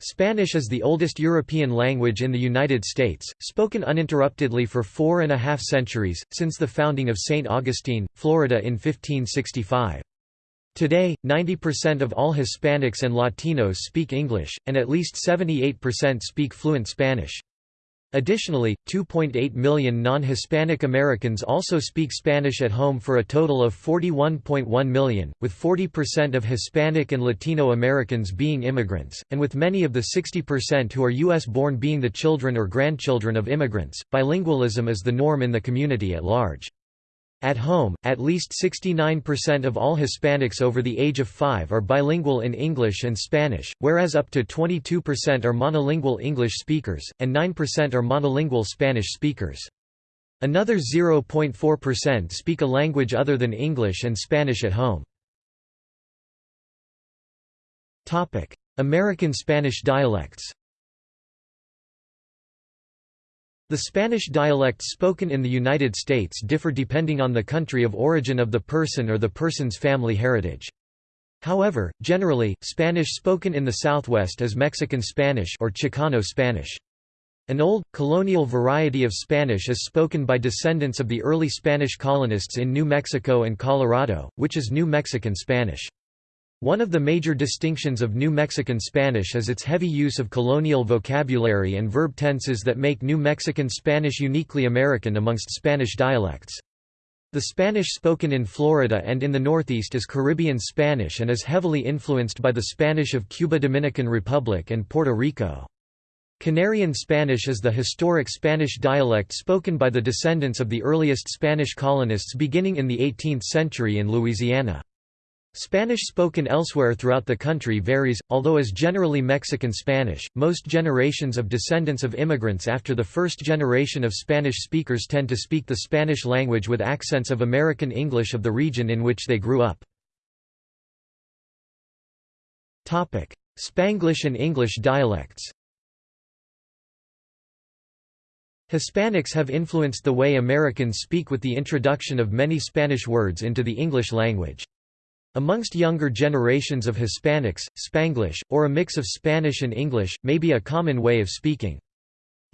Spanish is the oldest European language in the United States, spoken uninterruptedly for four and a half centuries, since the founding of St. Augustine, Florida in 1565. Today, 90% of all Hispanics and Latinos speak English, and at least 78% speak fluent Spanish. Additionally, 2.8 million non-Hispanic Americans also speak Spanish at home for a total of 41.1 million, with 40% of Hispanic and Latino Americans being immigrants, and with many of the 60% who are U.S.-born being the children or grandchildren of immigrants. Bilingualism is the norm in the community at large. At home, at least 69% of all Hispanics over the age of 5 are bilingual in English and Spanish, whereas up to 22% are monolingual English speakers, and 9% are monolingual Spanish speakers. Another 0.4% speak a language other than English and Spanish at home. American Spanish dialects the Spanish dialects spoken in the United States differ depending on the country of origin of the person or the person's family heritage. However, generally, Spanish spoken in the Southwest is Mexican Spanish or Chicano Spanish. An old, colonial variety of Spanish is spoken by descendants of the early Spanish colonists in New Mexico and Colorado, which is New Mexican Spanish. One of the major distinctions of New Mexican Spanish is its heavy use of colonial vocabulary and verb tenses that make New Mexican Spanish uniquely American amongst Spanish dialects. The Spanish spoken in Florida and in the Northeast is Caribbean Spanish and is heavily influenced by the Spanish of Cuba Dominican Republic and Puerto Rico. Canarian Spanish is the historic Spanish dialect spoken by the descendants of the earliest Spanish colonists beginning in the 18th century in Louisiana. Spanish spoken elsewhere throughout the country varies, although is generally Mexican Spanish. Most generations of descendants of immigrants after the first generation of Spanish speakers tend to speak the Spanish language with accents of American English of the region in which they grew up. Topic: Spanglish and English dialects. Hispanics have influenced the way Americans speak with the introduction of many Spanish words into the English language. Amongst younger generations of Hispanics, Spanglish, or a mix of Spanish and English, may be a common way of speaking.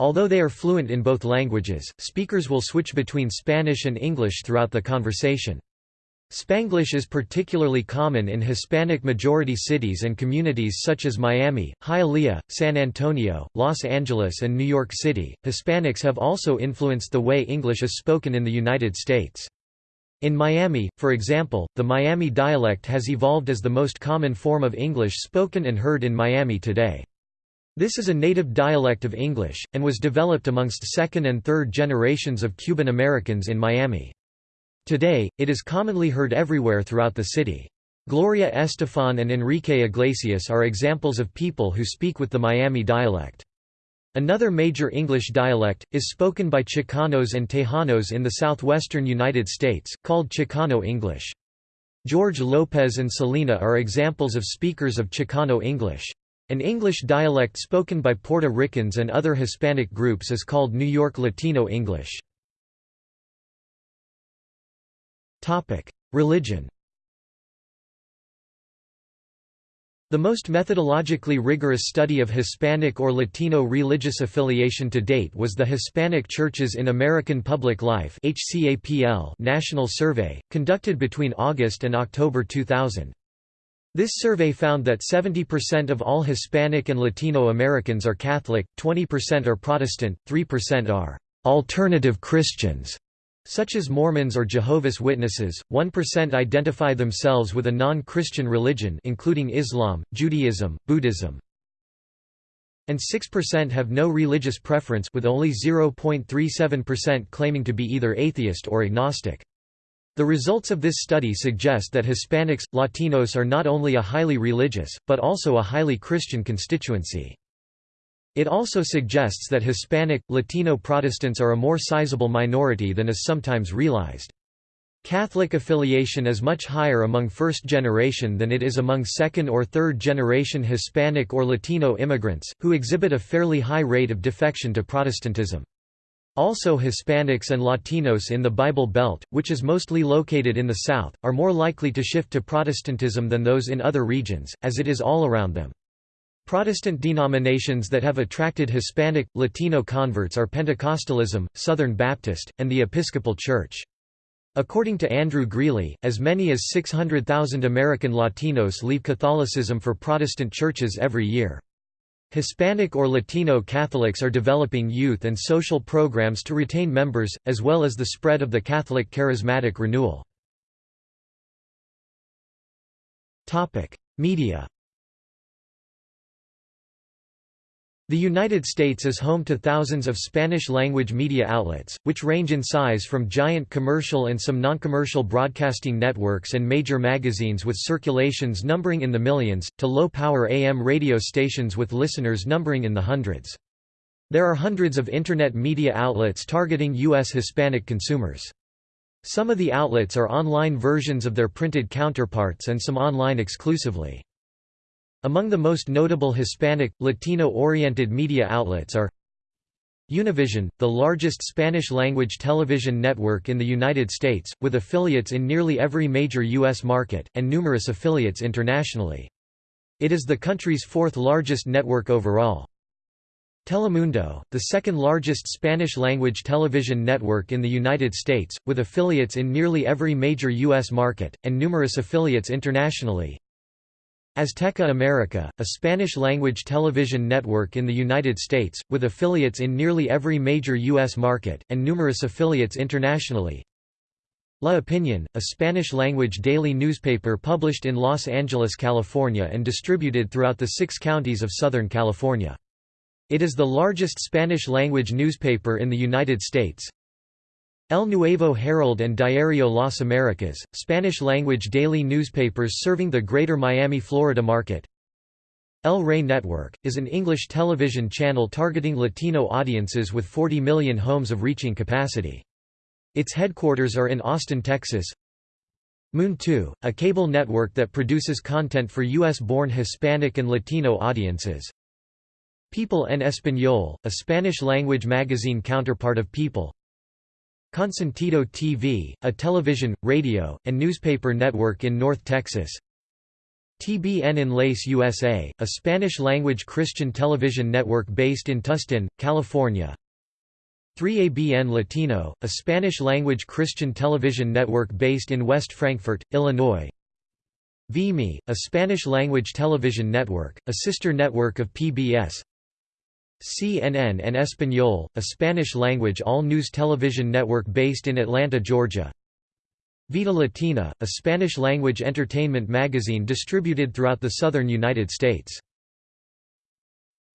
Although they are fluent in both languages, speakers will switch between Spanish and English throughout the conversation. Spanglish is particularly common in Hispanic-majority cities and communities such as Miami, Hialeah, San Antonio, Los Angeles and New York City. Hispanics have also influenced the way English is spoken in the United States. In Miami, for example, the Miami dialect has evolved as the most common form of English spoken and heard in Miami today. This is a native dialect of English, and was developed amongst second and third generations of Cuban Americans in Miami. Today, it is commonly heard everywhere throughout the city. Gloria Estefan and Enrique Iglesias are examples of people who speak with the Miami dialect. Another major English dialect, is spoken by Chicanos and Tejanos in the southwestern United States, called Chicano English. George Lopez and Selena are examples of speakers of Chicano English. An English dialect spoken by Puerto Ricans and other Hispanic groups is called New York Latino English. Religion The most methodologically rigorous study of Hispanic or Latino religious affiliation to date was the Hispanic Churches in American Public Life National Survey, conducted between August and October 2000. This survey found that 70% of all Hispanic and Latino Americans are Catholic, 20% are Protestant, 3% are alternative Christians, such as Mormons or Jehovah's Witnesses, 1% identify themselves with a non-Christian religion including Islam, Judaism, Buddhism. And 6% have no religious preference with only 0.37% claiming to be either atheist or agnostic. The results of this study suggest that Hispanics, Latinos are not only a highly religious, but also a highly Christian constituency. It also suggests that Hispanic, Latino Protestants are a more sizable minority than is sometimes realized. Catholic affiliation is much higher among first generation than it is among second or third generation Hispanic or Latino immigrants, who exhibit a fairly high rate of defection to Protestantism. Also Hispanics and Latinos in the Bible Belt, which is mostly located in the South, are more likely to shift to Protestantism than those in other regions, as it is all around them. Protestant denominations that have attracted Hispanic, Latino converts are Pentecostalism, Southern Baptist, and the Episcopal Church. According to Andrew Greeley, as many as 600,000 American Latinos leave Catholicism for Protestant churches every year. Hispanic or Latino Catholics are developing youth and social programs to retain members, as well as the spread of the Catholic charismatic renewal. Media The United States is home to thousands of Spanish-language media outlets, which range in size from giant commercial and some non-commercial broadcasting networks and major magazines with circulations numbering in the millions, to low-power AM radio stations with listeners numbering in the hundreds. There are hundreds of Internet media outlets targeting U.S. Hispanic consumers. Some of the outlets are online versions of their printed counterparts and some online exclusively. Among the most notable Hispanic, Latino-oriented media outlets are Univision, the largest Spanish-language television network in the United States, with affiliates in nearly every major U.S. market, and numerous affiliates internationally. It is the country's fourth largest network overall. Telemundo, the second largest Spanish-language television network in the United States, with affiliates in nearly every major U.S. market, and numerous affiliates internationally. Azteca America, a Spanish-language television network in the United States, with affiliates in nearly every major U.S. market, and numerous affiliates internationally. La Opinion, a Spanish-language daily newspaper published in Los Angeles, California and distributed throughout the six counties of Southern California. It is the largest Spanish-language newspaper in the United States. El Nuevo Herald and Diario Las Americas, Spanish-language daily newspapers serving the greater Miami, Florida market. El Rey Network, is an English television channel targeting Latino audiences with 40 million homes of reaching capacity. Its headquarters are in Austin, Texas. Mun2, a cable network that produces content for U.S.-born Hispanic and Latino audiences. People en Español, a Spanish-language magazine counterpart of People. Consentido TV, a television, radio, and newspaper network in North Texas. TBN Enlace USA, a Spanish-language Christian television network based in Tustin, California. 3ABN Latino, a Spanish-language Christian television network based in West Frankfort, Illinois. VME, a Spanish-language television network, a sister network of PBS. CNN en Español, a Spanish-language all-news television network based in Atlanta, Georgia. Vida Latina, a Spanish-language entertainment magazine distributed throughout the southern United States.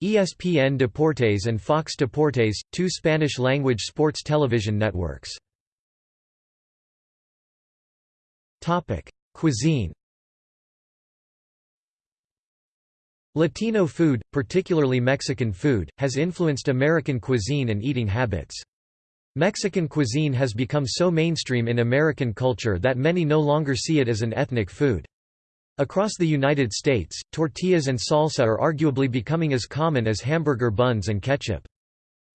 ESPN Deportes and Fox Deportes, two Spanish-language sports television networks. Cuisine Latino food, particularly Mexican food, has influenced American cuisine and eating habits. Mexican cuisine has become so mainstream in American culture that many no longer see it as an ethnic food. Across the United States, tortillas and salsa are arguably becoming as common as hamburger buns and ketchup.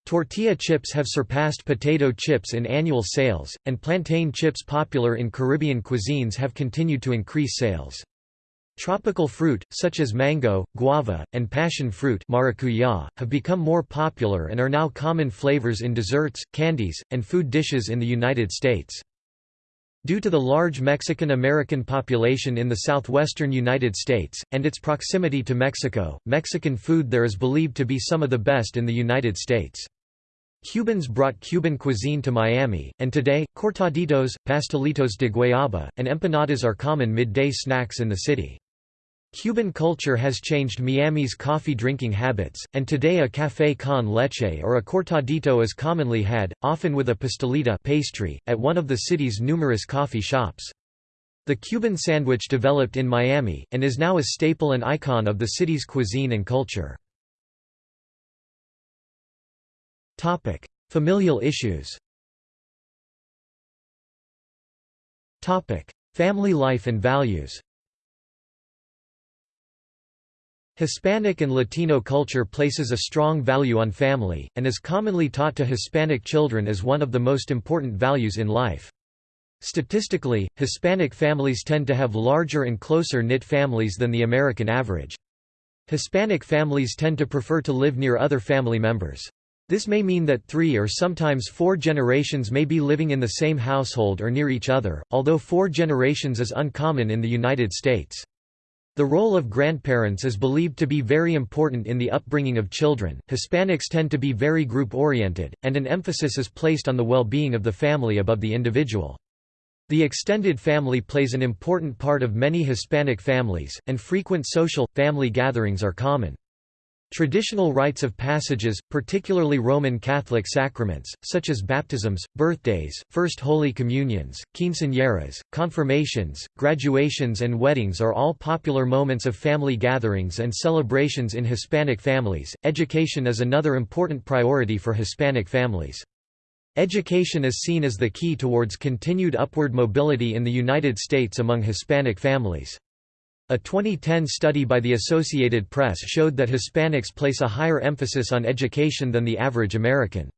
Tortilla chips have surpassed potato chips in annual sales, and plantain chips popular in Caribbean cuisines have continued to increase sales. Tropical fruit, such as mango, guava, and passion fruit maracuyá, have become more popular and are now common flavors in desserts, candies, and food dishes in the United States. Due to the large Mexican-American population in the southwestern United States, and its proximity to Mexico, Mexican food there is believed to be some of the best in the United States. Cubans brought Cuban cuisine to Miami, and today, cortaditos, pastelitos de guayaba, and empanadas are common midday snacks in the city. Cuban culture has changed Miami's coffee drinking habits, and today a café con leche or a cortadito is commonly had, often with a pastelita pastry, at one of the city's numerous coffee shops. The Cuban sandwich developed in Miami, and is now a staple and icon of the city's cuisine and culture. Familial issues Family life and values Hispanic and Latino culture places a strong value on family, and is commonly taught to Hispanic children as one of the most important values in life. Statistically, Hispanic families tend to have larger and closer-knit families than the American average. Hispanic families tend to prefer to live near other family members. This may mean that three or sometimes four generations may be living in the same household or near each other, although four generations is uncommon in the United States. The role of grandparents is believed to be very important in the upbringing of children. Hispanics tend to be very group oriented, and an emphasis is placed on the well being of the family above the individual. The extended family plays an important part of many Hispanic families, and frequent social, family gatherings are common. Traditional rites of passages, particularly Roman Catholic sacraments, such as baptisms, birthdays, First Holy Communions, quinceañeras, confirmations, graduations and weddings are all popular moments of family gatherings and celebrations in Hispanic families. Education is another important priority for Hispanic families. Education is seen as the key towards continued upward mobility in the United States among Hispanic families. A 2010 study by the Associated Press showed that Hispanics place a higher emphasis on education than the average American.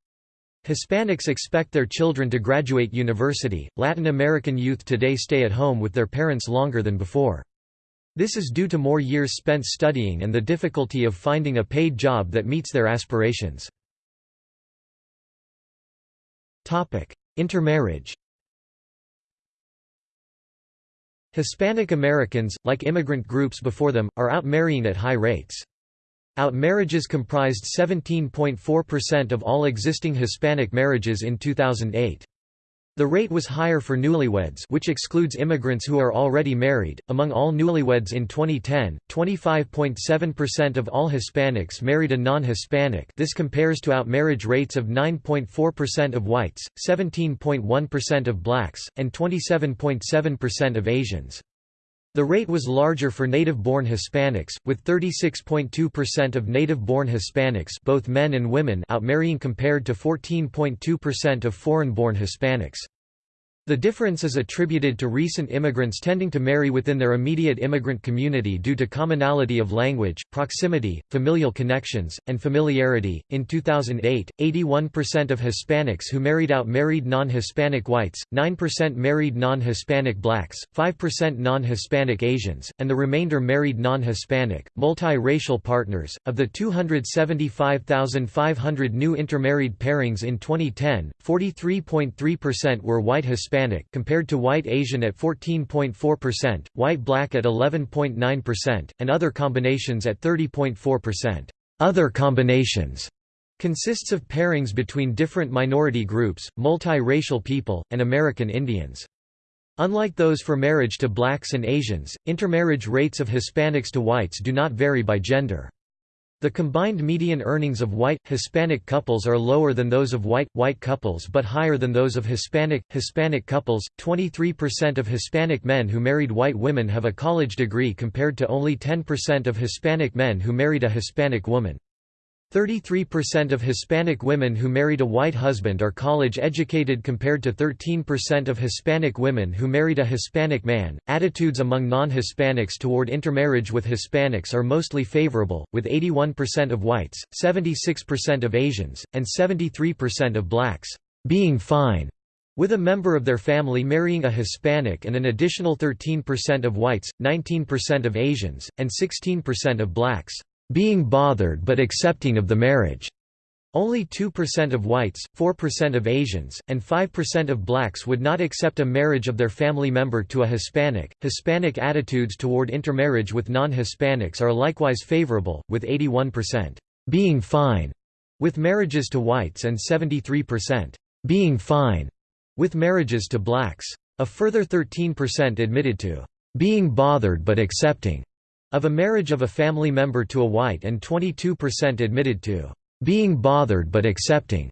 Hispanics expect their children to graduate university. Latin American youth today stay at home with their parents longer than before. This is due to more years spent studying and the difficulty of finding a paid job that meets their aspirations. Intermarriage Hispanic Americans, like immigrant groups before them, are outmarrying at high rates. Outmarriages comprised 17.4% of all existing Hispanic marriages in 2008. The rate was higher for newlyweds which excludes immigrants who are already married. Among all newlyweds in 2010, 25.7% of all Hispanics married a non-Hispanic this compares to outmarriage rates of 9.4% of whites, 17.1% of blacks, and 27.7% of Asians. The rate was larger for native-born Hispanics, with 36.2% of native-born Hispanics both men and women outmarrying compared to 14.2% of foreign-born Hispanics. The difference is attributed to recent immigrants tending to marry within their immediate immigrant community due to commonality of language, proximity, familial connections, and familiarity. In 2008, 81% of Hispanics who married out married non Hispanic whites, 9% married non Hispanic blacks, 5% non Hispanic Asians, and the remainder married non Hispanic, multi-racial partners. Of the 275,500 new intermarried pairings in 2010, 43.3% were white Hispanic Hispanic compared to white Asian at 14.4%, white black at 11.9%, and other combinations at 30.4%. Other combinations consists of pairings between different minority groups, multi-racial people, and American Indians. Unlike those for marriage to blacks and Asians, intermarriage rates of Hispanics to whites do not vary by gender. The combined median earnings of white, Hispanic couples are lower than those of white, white couples but higher than those of Hispanic, Hispanic couples. 23% of Hispanic men who married white women have a college degree compared to only 10% of Hispanic men who married a Hispanic woman. 33% of Hispanic women who married a white husband are college-educated compared to 13% of Hispanic women who married a Hispanic man. Attitudes among non-Hispanics toward intermarriage with Hispanics are mostly favorable, with 81% of whites, 76% of Asians, and 73% of blacks being fine with a member of their family marrying a Hispanic and an additional 13% of whites, 19% of Asians, and 16% of blacks being bothered but accepting of the marriage. Only 2% of whites, 4% of Asians, and 5% of blacks would not accept a marriage of their family member to a Hispanic. Hispanic attitudes toward intermarriage with non Hispanics are likewise favorable, with 81% being fine with marriages to whites and 73% being fine with marriages to blacks. A further 13% admitted to being bothered but accepting of a marriage of a family member to a white and 22% admitted to being bothered but accepting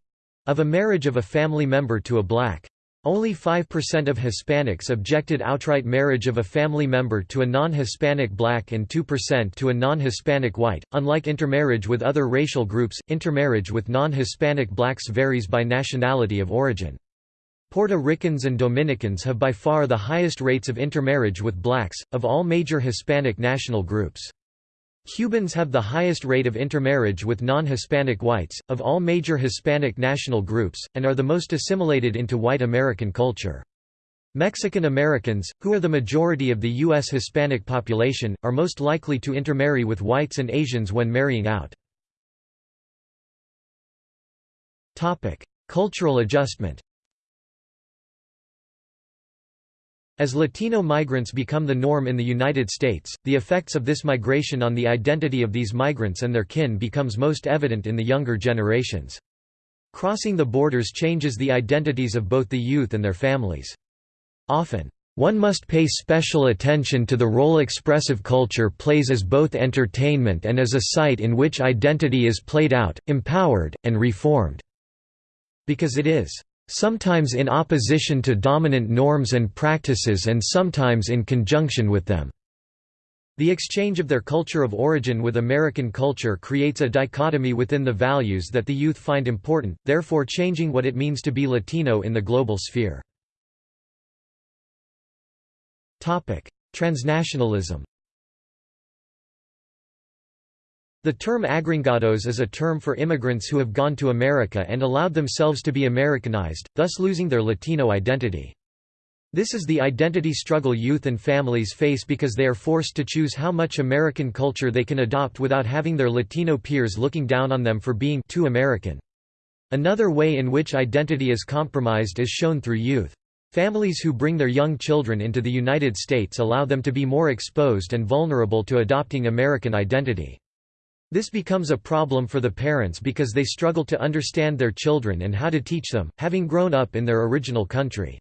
of a marriage of a family member to a black. Only 5% of Hispanics objected outright marriage of a family member to a non-Hispanic black and 2% to a non-Hispanic white. Unlike intermarriage with other racial groups, intermarriage with non-Hispanic blacks varies by nationality of origin. Puerto Ricans and Dominicans have by far the highest rates of intermarriage with blacks, of all major Hispanic national groups. Cubans have the highest rate of intermarriage with non-Hispanic whites, of all major Hispanic national groups, and are the most assimilated into white American culture. Mexican Americans, who are the majority of the U.S. Hispanic population, are most likely to intermarry with whites and Asians when marrying out. Cultural adjustment As Latino migrants become the norm in the United States, the effects of this migration on the identity of these migrants and their kin becomes most evident in the younger generations. Crossing the borders changes the identities of both the youth and their families. Often, one must pay special attention to the role expressive culture plays as both entertainment and as a site in which identity is played out, empowered, and reformed. Because it is sometimes in opposition to dominant norms and practices and sometimes in conjunction with them. The exchange of their culture of origin with American culture creates a dichotomy within the values that the youth find important, therefore changing what it means to be Latino in the global sphere. Transnationalism The term agringados is a term for immigrants who have gone to America and allowed themselves to be Americanized, thus losing their Latino identity. This is the identity struggle youth and families face because they are forced to choose how much American culture they can adopt without having their Latino peers looking down on them for being too American. Another way in which identity is compromised is shown through youth. Families who bring their young children into the United States allow them to be more exposed and vulnerable to adopting American identity. This becomes a problem for the parents because they struggle to understand their children and how to teach them, having grown up in their original country.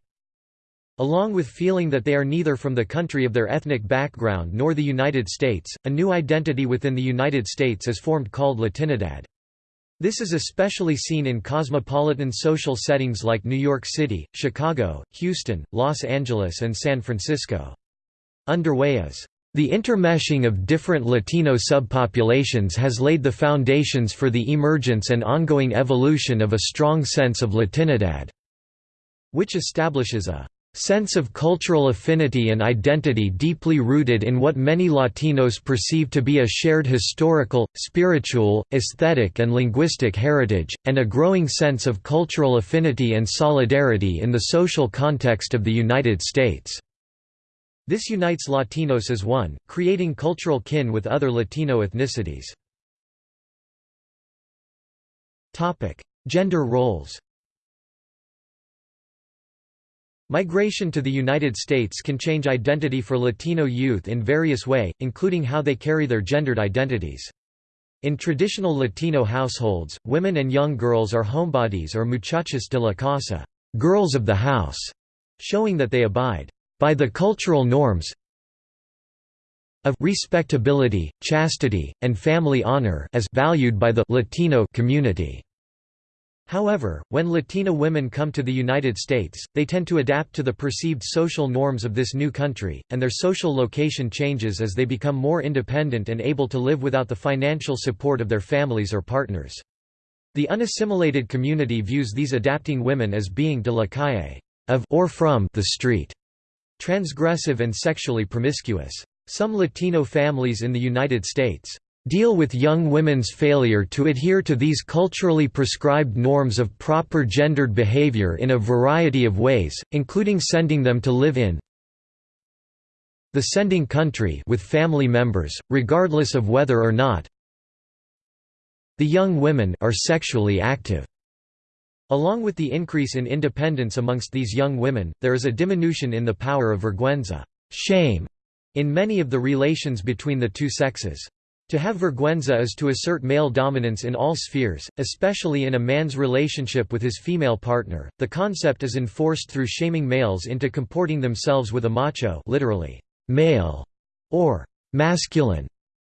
Along with feeling that they are neither from the country of their ethnic background nor the United States, a new identity within the United States is formed called Latinidad. This is especially seen in cosmopolitan social settings like New York City, Chicago, Houston, Los Angeles and San Francisco. Underway is the intermeshing of different Latino subpopulations has laid the foundations for the emergence and ongoing evolution of a strong sense of Latinidad, which establishes a sense of cultural affinity and identity deeply rooted in what many Latinos perceive to be a shared historical, spiritual, aesthetic and linguistic heritage, and a growing sense of cultural affinity and solidarity in the social context of the United States. This unites Latinos as one, creating cultural kin with other Latino ethnicities. Gender roles Migration to the United States can change identity for Latino youth in various way, including how they carry their gendered identities. In traditional Latino households, women and young girls are homebodies or muchachas de la casa girls of the house", showing that they abide by the cultural norms of respectability, chastity, and family honor as valued by the Latino community. However, when Latina women come to the United States, they tend to adapt to the perceived social norms of this new country, and their social location changes as they become more independent and able to live without the financial support of their families or partners. The unassimilated community views these adapting women as being de la calle of or from the street transgressive and sexually promiscuous. Some Latino families in the United States deal with young women's failure to adhere to these culturally prescribed norms of proper gendered behavior in a variety of ways, including sending them to live in the sending country with family members, regardless of whether or not the young women are sexually active. Along with the increase in independence amongst these young women, there is a diminution in the power of vergüenza shame", in many of the relations between the two sexes. To have vergüenza is to assert male dominance in all spheres, especially in a man's relationship with his female partner. The concept is enforced through shaming males into comporting themselves with a macho, literally male or masculine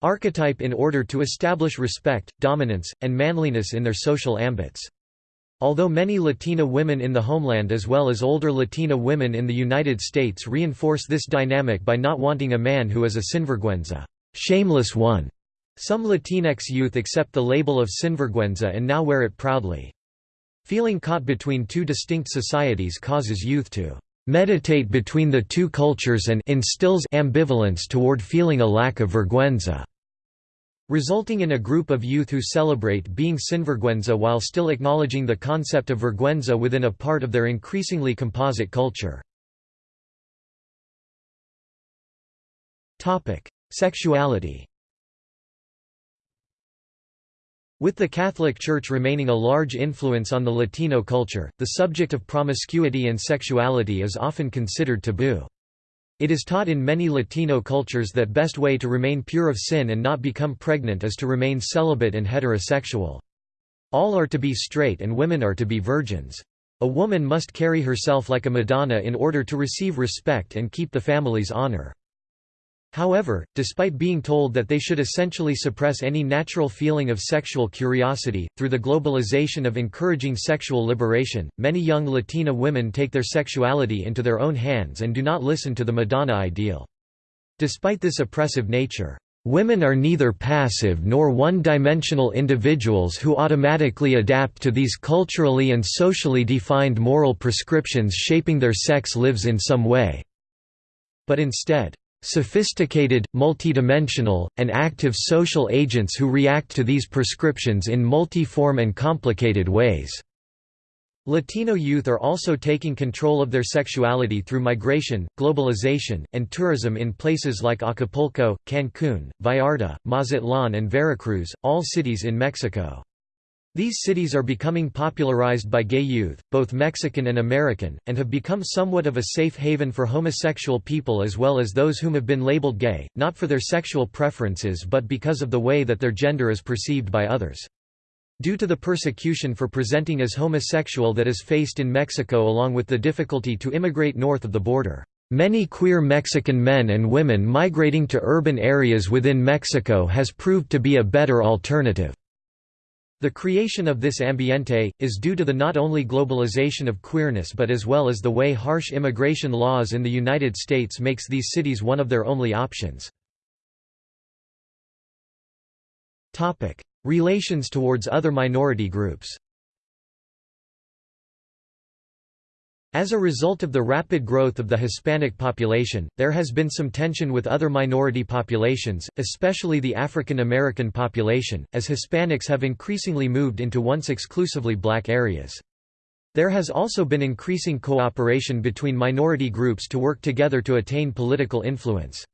archetype in order to establish respect, dominance, and manliness in their social ambits. Although many Latina women in the homeland as well as older Latina women in the United States reinforce this dynamic by not wanting a man who is a sinvergüenza shameless one", some Latinx youth accept the label of sinvergüenza and now wear it proudly. Feeling caught between two distinct societies causes youth to meditate between the two cultures and instills ambivalence toward feeling a lack of vergüenza. Resulting in a group of youth who celebrate being sinvergüenza while still acknowledging the concept of vergüenza within a part of their increasingly composite culture. Sexuality With the Catholic Church remaining a large influence on the Latino culture, the subject of promiscuity and sexuality is often considered taboo. It is taught in many Latino cultures that best way to remain pure of sin and not become pregnant is to remain celibate and heterosexual. All are to be straight and women are to be virgins. A woman must carry herself like a Madonna in order to receive respect and keep the family's honor. However, despite being told that they should essentially suppress any natural feeling of sexual curiosity, through the globalization of encouraging sexual liberation, many young Latina women take their sexuality into their own hands and do not listen to the Madonna ideal. Despite this oppressive nature, Women are neither passive nor one-dimensional individuals who automatically adapt to these culturally and socially defined moral prescriptions shaping their sex lives in some way, but instead, Sophisticated, multidimensional, and active social agents who react to these prescriptions in multiform and complicated ways. Latino youth are also taking control of their sexuality through migration, globalization, and tourism in places like Acapulco, Cancún, Vallarta, Mazatlan and Veracruz, all cities in Mexico. These cities are becoming popularized by gay youth, both Mexican and American, and have become somewhat of a safe haven for homosexual people as well as those whom have been labeled gay, not for their sexual preferences but because of the way that their gender is perceived by others. Due to the persecution for presenting as homosexual that is faced in Mexico along with the difficulty to immigrate north of the border. Many queer Mexican men and women migrating to urban areas within Mexico has proved to be a better alternative. The creation of this ambiente, is due to the not only globalization of queerness but as well as the way harsh immigration laws in the United States makes these cities one of their only options. Relations towards other minority groups As a result of the rapid growth of the Hispanic population, there has been some tension with other minority populations, especially the African American population, as Hispanics have increasingly moved into once exclusively black areas. There has also been increasing cooperation between minority groups to work together to attain political influence.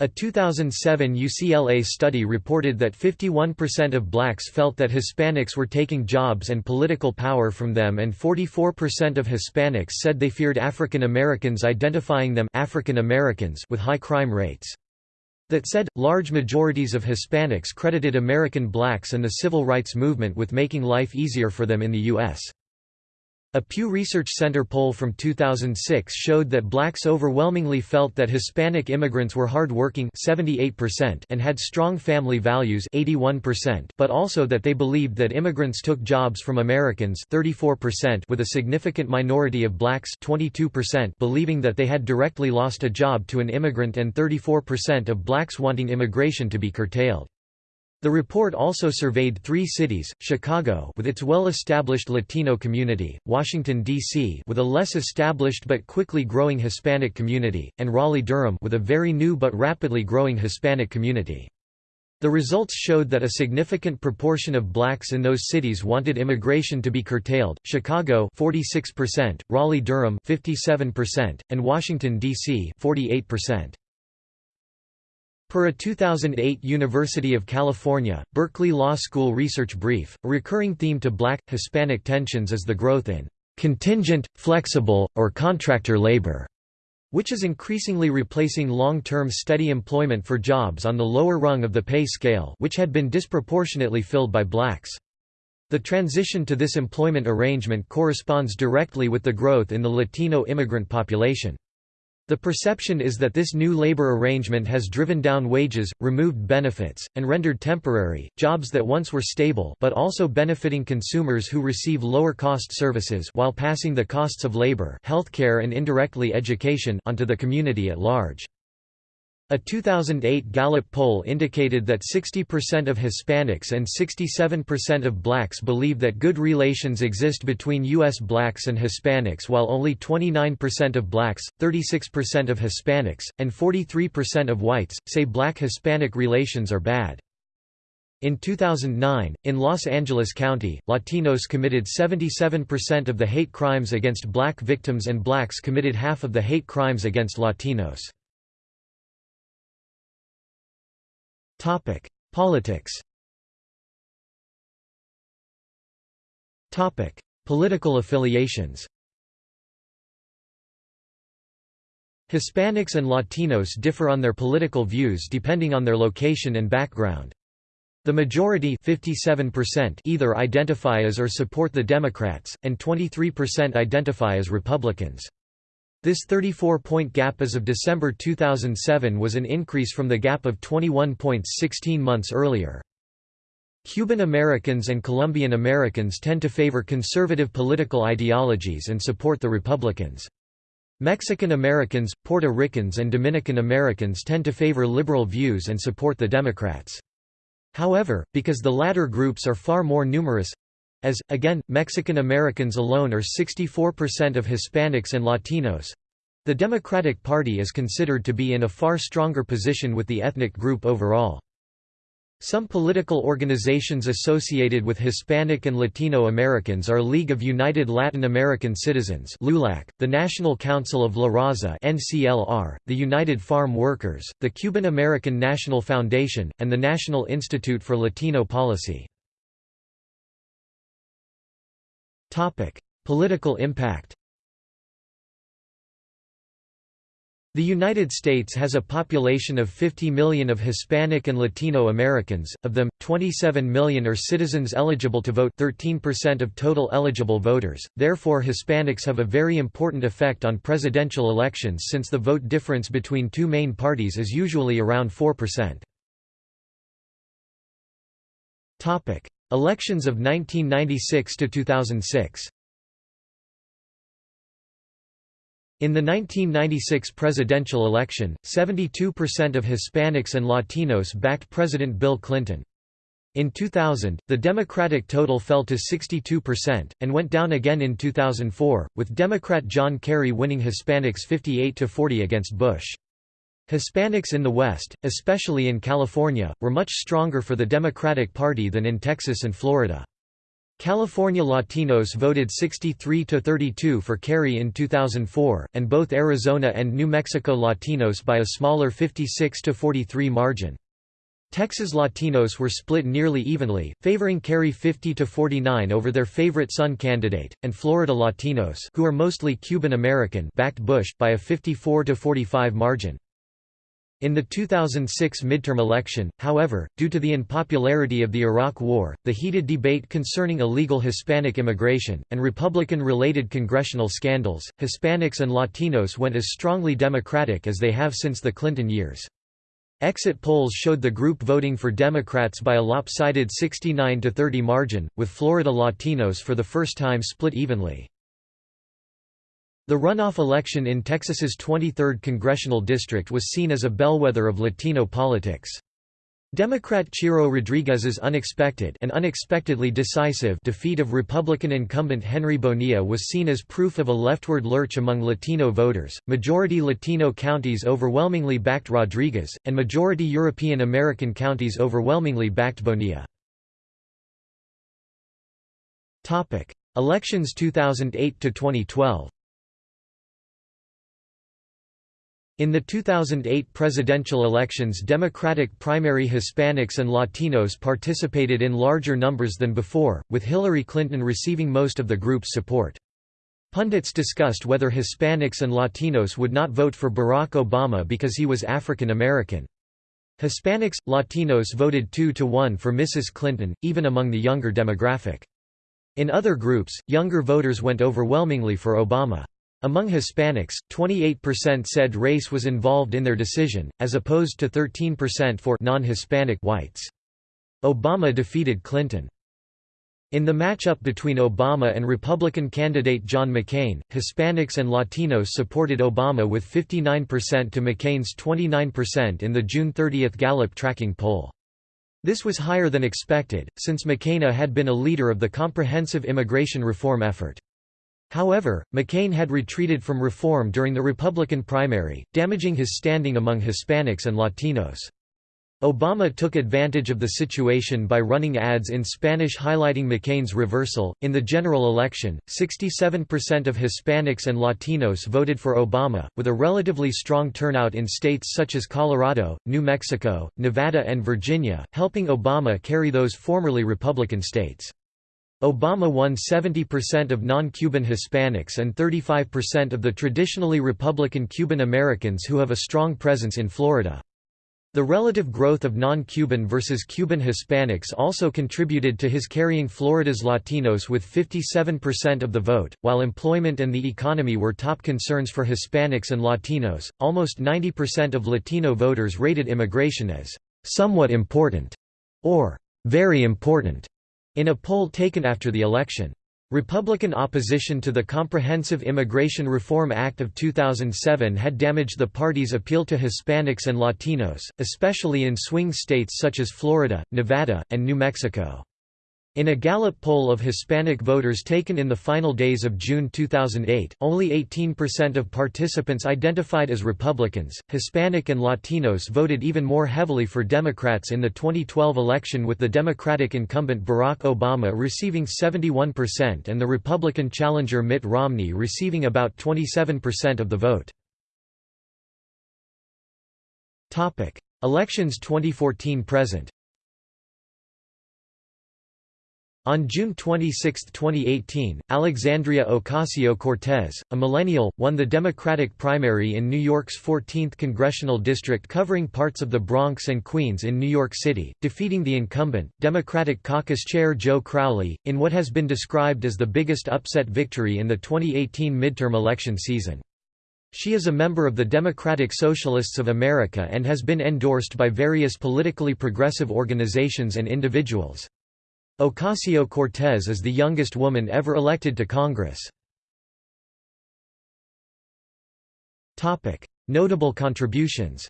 A 2007 UCLA study reported that 51% of blacks felt that Hispanics were taking jobs and political power from them and 44% of Hispanics said they feared African Americans identifying them African Americans with high crime rates. That said, large majorities of Hispanics credited American blacks and the civil rights movement with making life easier for them in the U.S. A Pew Research Center poll from 2006 showed that blacks overwhelmingly felt that Hispanic immigrants were hard-working 78% and had strong family values 81%, but also that they believed that immigrants took jobs from Americans 34% with a significant minority of blacks 22% believing that they had directly lost a job to an immigrant and 34% of blacks wanting immigration to be curtailed. The report also surveyed three cities, Chicago with its well-established Latino community, Washington, D.C. with a less established but quickly growing Hispanic community, and Raleigh-Durham with a very new but rapidly growing Hispanic community. The results showed that a significant proportion of blacks in those cities wanted immigration to be curtailed, Chicago 46%, Raleigh-Durham 57%, and Washington, D.C. 48%. Per a 2008 University of California, Berkeley Law School research brief, a recurring theme to black, Hispanic tensions is the growth in contingent, flexible, or contractor labor, which is increasingly replacing long-term steady employment for jobs on the lower rung of the pay scale which had been disproportionately filled by blacks. The transition to this employment arrangement corresponds directly with the growth in the Latino immigrant population. The perception is that this new labor arrangement has driven down wages, removed benefits, and rendered temporary, jobs that once were stable but also benefiting consumers who receive lower-cost services while passing the costs of labor healthcare and indirectly education onto the community at large. A 2008 Gallup poll indicated that 60% of Hispanics and 67% of blacks believe that good relations exist between U.S. blacks and Hispanics while only 29% of blacks, 36% of Hispanics, and 43% of whites, say black-Hispanic relations are bad. In 2009, in Los Angeles County, Latinos committed 77% of the hate crimes against black victims and blacks committed half of the hate crimes against Latinos. Politics Topic: Political affiliations Hispanics and Latinos differ on their political views depending on their location and background. The majority 57% either identify as or support the Democrats, and 23% identify as Republicans. This 34-point gap as of December 2007 was an increase from the gap of 21 points 16 months earlier. Cuban Americans and Colombian Americans tend to favor conservative political ideologies and support the Republicans. Mexican Americans, Puerto Ricans and Dominican Americans tend to favor liberal views and support the Democrats. However, because the latter groups are far more numerous as, again, Mexican Americans alone are 64% of Hispanics and Latinos the Democratic Party is considered to be in a far stronger position with the ethnic group overall. Some political organizations associated with Hispanic and Latino Americans are League of United Latin American Citizens LULAC, the National Council of La Raza NCLR, the United Farm Workers, the Cuban American National Foundation, and the National Institute for Latino Policy. Political impact The United States has a population of 50 million of Hispanic and Latino Americans, of them, 27 million are citizens eligible to vote 13% of total eligible voters, therefore Hispanics have a very important effect on presidential elections since the vote difference between two main parties is usually around 4%. Elections of 1996 to 2006 In the 1996 presidential election, 72% of Hispanics and Latinos backed President Bill Clinton. In 2000, the Democratic total fell to 62%, and went down again in 2004, with Democrat John Kerry winning Hispanics 58–40 against Bush. Hispanics in the West, especially in California, were much stronger for the Democratic Party than in Texas and Florida. California Latinos voted 63–32 for Kerry in 2004, and both Arizona and New Mexico Latinos by a smaller 56–43 margin. Texas Latinos were split nearly evenly, favoring Kerry 50–49 over their favorite son candidate, and Florida Latinos who are mostly Cuban American backed Bush, by a 54–45 margin. In the 2006 midterm election, however, due to the unpopularity of the Iraq War, the heated debate concerning illegal Hispanic immigration, and Republican-related congressional scandals, Hispanics and Latinos went as strongly Democratic as they have since the Clinton years. Exit polls showed the group voting for Democrats by a lopsided 69–30 margin, with Florida Latinos for the first time split evenly. The runoff election in Texas's 23rd congressional district was seen as a bellwether of Latino politics. Democrat Ciro Rodriguez's unexpected and unexpectedly decisive defeat of Republican incumbent Henry Bonilla was seen as proof of a leftward lurch among Latino voters. Majority Latino counties overwhelmingly backed Rodriguez, and majority European American counties overwhelmingly backed Bonilla. Topic: Elections 2008 to 2012. In the 2008 presidential elections Democratic primary Hispanics and Latinos participated in larger numbers than before, with Hillary Clinton receiving most of the group's support. Pundits discussed whether Hispanics and Latinos would not vote for Barack Obama because he was African American. Hispanics, Latinos voted 2 to 1 for Mrs. Clinton, even among the younger demographic. In other groups, younger voters went overwhelmingly for Obama. Among Hispanics, 28% said race was involved in their decision, as opposed to 13% for non-Hispanic whites. Obama defeated Clinton. In the matchup between Obama and Republican candidate John McCain, Hispanics and Latinos supported Obama with 59% to McCain's 29% in the June 30 Gallup tracking poll. This was higher than expected, since McCain had been a leader of the comprehensive immigration reform effort. However, McCain had retreated from reform during the Republican primary, damaging his standing among Hispanics and Latinos. Obama took advantage of the situation by running ads in Spanish highlighting McCain's reversal. In the general election, 67% of Hispanics and Latinos voted for Obama, with a relatively strong turnout in states such as Colorado, New Mexico, Nevada, and Virginia, helping Obama carry those formerly Republican states. Obama won 70% of non-Cuban Hispanics and 35% of the traditionally Republican Cuban Americans who have a strong presence in Florida. The relative growth of non-Cuban versus Cuban Hispanics also contributed to his carrying Florida's Latinos with 57% of the vote. While employment and the economy were top concerns for Hispanics and Latinos, almost 90% of Latino voters rated immigration as somewhat important or very important in a poll taken after the election. Republican opposition to the Comprehensive Immigration Reform Act of 2007 had damaged the party's appeal to Hispanics and Latinos, especially in swing states such as Florida, Nevada, and New Mexico. In a Gallup poll of Hispanic voters taken in the final days of June 2008, only 18% of participants identified as Republicans. Hispanic and Latinos voted even more heavily for Democrats in the 2012 election with the Democratic incumbent Barack Obama receiving 71% and the Republican challenger Mitt Romney receiving about 27% of the vote. Topic: Elections 2014 present. On June 26, 2018, Alexandria Ocasio-Cortez, a millennial, won the Democratic primary in New York's 14th congressional district covering parts of the Bronx and Queens in New York City, defeating the incumbent, Democratic caucus chair Joe Crowley, in what has been described as the biggest upset victory in the 2018 midterm election season. She is a member of the Democratic Socialists of America and has been endorsed by various politically progressive organizations and individuals. Ocasio-Cortez is the youngest woman ever elected to Congress. Notable contributions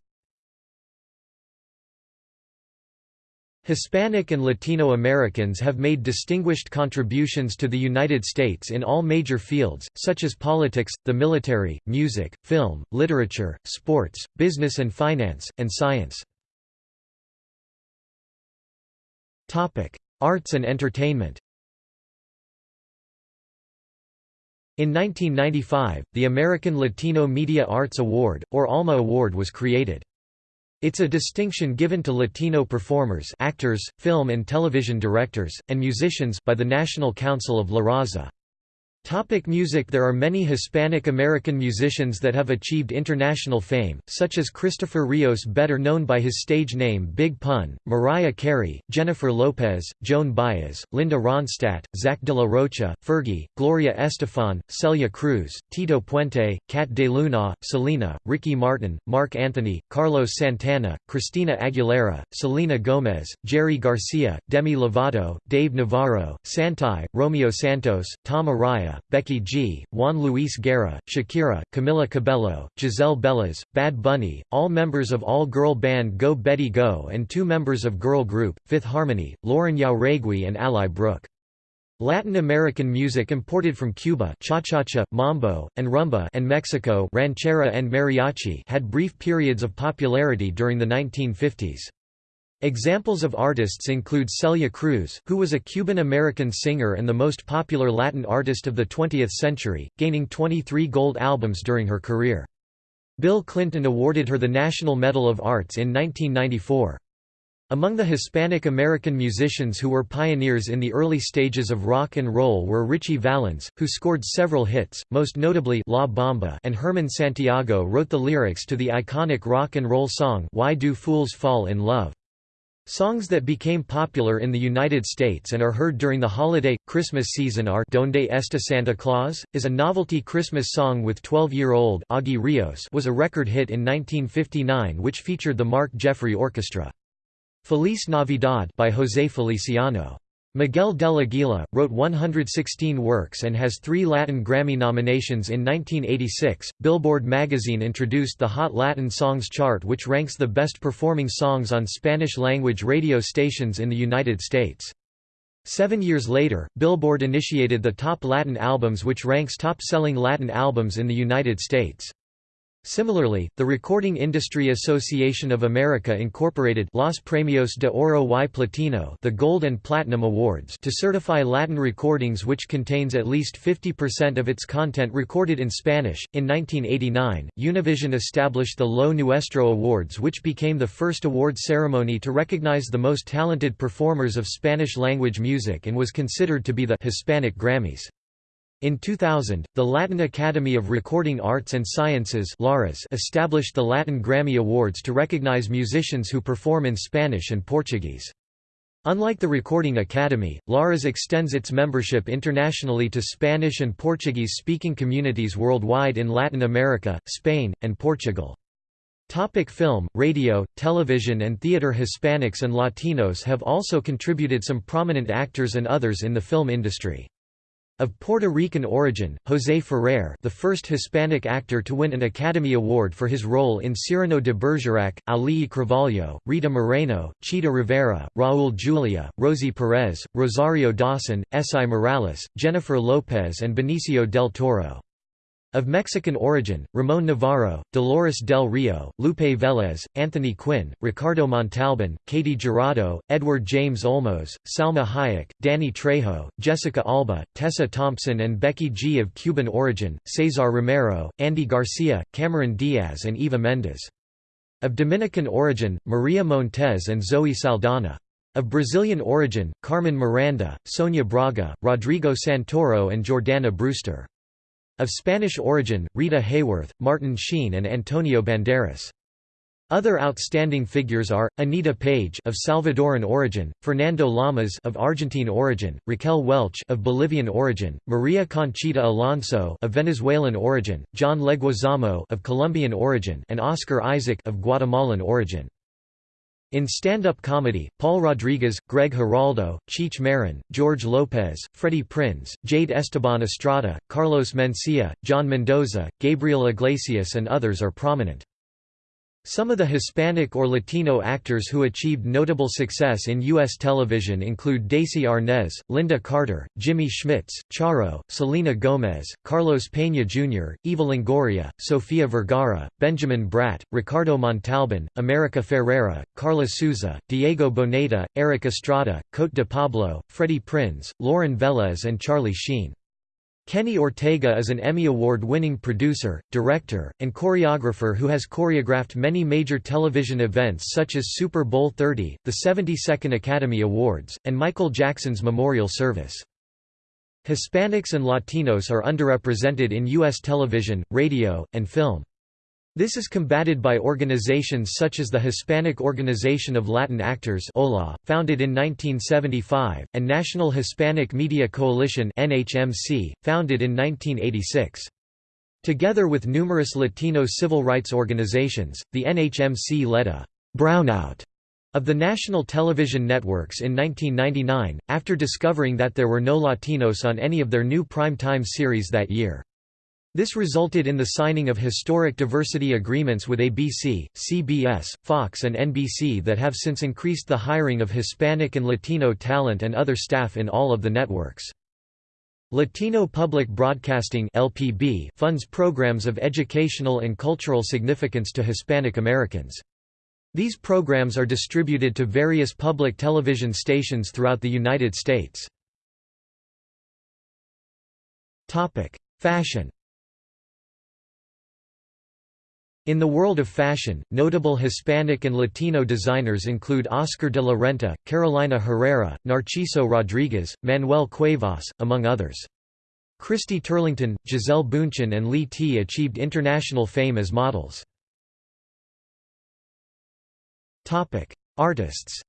Hispanic and Latino Americans have made distinguished contributions to the United States in all major fields, such as politics, the military, music, film, literature, sports, business and finance, and science. Arts and entertainment In 1995, the American Latino Media Arts Award, or ALMA Award was created. It's a distinction given to Latino performers actors, film and television directors, and musicians by the National Council of La Raza. Topic music There are many Hispanic-American musicians that have achieved international fame, such as Christopher Rios better known by his stage name Big Pun, Mariah Carey, Jennifer Lopez, Joan Baez, Linda Ronstadt, Zack de la Rocha, Fergie, Gloria Estefan, Celia Cruz, Tito Puente, Kat DeLuna, Selena, Ricky Martin, Marc Anthony, Carlos Santana, Christina Aguilera, Selena Gomez, Jerry Garcia, Demi Lovato, Dave Navarro, Santai, Romeo Santos, Tom Araya, Becky G, Juan Luis Guerra, Shakira, Camila Cabello, Giselle Belles, Bad Bunny, all members of all-girl band Go Betty Go and two members of girl group, Fifth Harmony, Lauren Jauregui and Ally Brooke. Latin American music imported from Cuba cha-cha-cha, mambo, and rumba and Mexico ranchera and mariachi had brief periods of popularity during the 1950s. Examples of artists include Celia Cruz, who was a Cuban-American singer and the most popular Latin artist of the 20th century, gaining 23 gold albums during her career. Bill Clinton awarded her the National Medal of Arts in 1994. Among the Hispanic American musicians who were pioneers in the early stages of rock and roll were Ritchie Valens, who scored several hits, most notably La Bamba and Herman Santiago wrote the lyrics to the iconic rock and roll song Why Do Fools Fall in Love. Songs that became popular in the United States and are heard during the holiday, Christmas season are Donde Está Santa Claus? is a novelty Christmas song with 12-year-old Augie Rios was a record hit in 1959 which featured the Mark Jeffrey Orchestra. Feliz Navidad by José Feliciano. Miguel del Aguila, wrote 116 works and has three Latin Grammy nominations in 1986. Billboard magazine introduced the Hot Latin Songs chart, which ranks the best performing songs on Spanish language radio stations in the United States. Seven years later, Billboard initiated the Top Latin Albums, which ranks top selling Latin albums in the United States. Similarly, the Recording Industry Association of America incorporated Los Premios de Oro y Platino the Gold and Platinum Awards to certify Latin recordings which contains at least 50% of its content recorded in Spanish. In 1989, Univision established the Lo Nuestro Awards which became the first award ceremony to recognize the most talented performers of Spanish-language music and was considered to be the Hispanic Grammys. In 2000, the Latin Academy of Recording Arts and Sciences established the Latin Grammy Awards to recognize musicians who perform in Spanish and Portuguese. Unlike the Recording Academy, LARAS extends its membership internationally to Spanish and Portuguese-speaking communities worldwide in Latin America, Spain, and Portugal. Topic film, radio, television and theater Hispanics and Latinos have also contributed some prominent actors and others in the film industry. Of Puerto Rican origin, José Ferrer the first Hispanic actor to win an Academy Award for his role in Cyrano de Bergerac, Ali Carvalho, Rita Moreno, Chita Rivera, Raúl Julia, Rosie Perez, Rosario Dawson, Esai Morales, Jennifer Lopez and Benicio del Toro. Of Mexican origin, Ramón Novarro, Dolores del Rio, Lupe Vélez, Anthony Quinn, Ricardo Montalban, Katy Jurado, Edward James Olmos, Salma Hayek, Danny Trejo, Jessica Alba, Tessa Thompson and Becky G. Of Cuban origin, Cesar Romero, Andy Garcia, Cameron Diaz and Eva Mendes. Of Dominican origin, Maria Montez and Zoe Saldana. Of Brazilian origin, Carmen Miranda, Sonia Braga, Rodrigo Santoro and Jordana Brewster. Of Spanish origin, Rita Hayworth, Martin Sheen and Antonio Banderas. Other outstanding figures are Anita Page of Salvadoran origin, Fernando Lamas of Argentine origin, Raquel Welch of Bolivian origin, Maria Conchita Alonso of Venezuelan origin, John Leguizamo of Colombian origin, and Oscar Isaac of Guatemalan origin. In stand-up comedy, Paul Rodriguez, Greg Giraldo, Cheech Marin, George Lopez, Freddie Prinze, Jade Esteban Estrada, Carlos Mencia, John Mendoza, Gabriel Iglesias and others are prominent. Some of the Hispanic or Latino actors who achieved notable success in U.S. television include Desi Arnaz, Lynda Carter, Jimmy Smits, Charo, Selena Gomez, Carlos Peña Jr., Eva Longoria, Sofia Vergara, Benjamin Bratt, Ricardo Montalban, America Ferrera, Karla Souza, Diego Boneta, Erik Estrada, Cote de Pablo, Freddie Prinze, Lauren Velez and Charlie Sheen. Kenny Ortega is an Emmy Award-winning producer, director, and choreographer who has choreographed many major television events such as Super Bowl XXX, the 72nd Academy Awards, and Michael Jackson's memorial service. Hispanics and Latinos are underrepresented in U.S. television, radio, and film. This is combated by organizations such as the Hispanic Organization of Latin Actors OLA, founded in 1975, and National Hispanic Media Coalition NHMC, founded in 1986. Together with numerous Latino civil rights organizations, the NHMC led a «brownout» of the national television networks in 1999, after discovering that there were no Latinos on any of their new prime-time series that year. This resulted in the signing of historic diversity agreements with ABC, CBS, Fox and NBC that have since increased the hiring of Hispanic and Latino talent and other staff in all of the networks. Latino Public Broadcasting (LPB) funds programs of educational and cultural significance to Hispanic Americans. These programs are distributed to various public television stations throughout the United States. Topic: Fashion In the world of fashion, notable Hispanic and Latino designers include Oscar de la Renta, Carolina Herrera, Narciso Rodriguez, Manuel Cuevas, among others. Christy Turlington, Gisele Bündchen and Lea T achieved international fame as models. Artists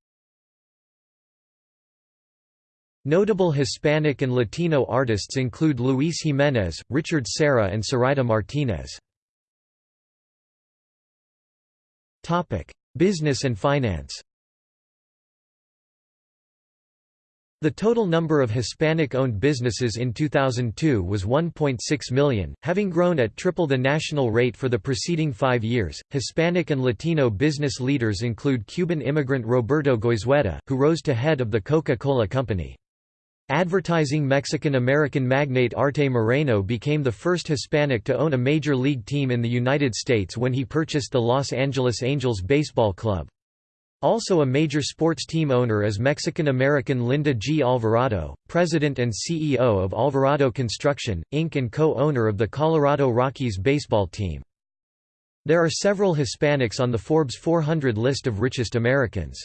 Notable Hispanic and Latino artists include Luis Jimenez, Richard Serra and Sarita Martinez. Topic: Business and finance. The total number of Hispanic-owned businesses in 2002 was 1.6 million, having grown at triple the national rate for the preceding five years. Hispanic and Latino business leaders include Cuban immigrant Roberto Goizueta, who rose to head of the Coca-Cola Company. Advertising Mexican-American magnate Arte Moreno became the first Hispanic to own a major league team in the United States when he purchased the Los Angeles Angels Baseball Club. Also a major sports team owner is Mexican-American Linda G. Alvarado, president and CEO of Alvarado Construction, Inc. and co-owner of the Colorado Rockies baseball team. There are several Hispanics on the Forbes 400 list of richest Americans.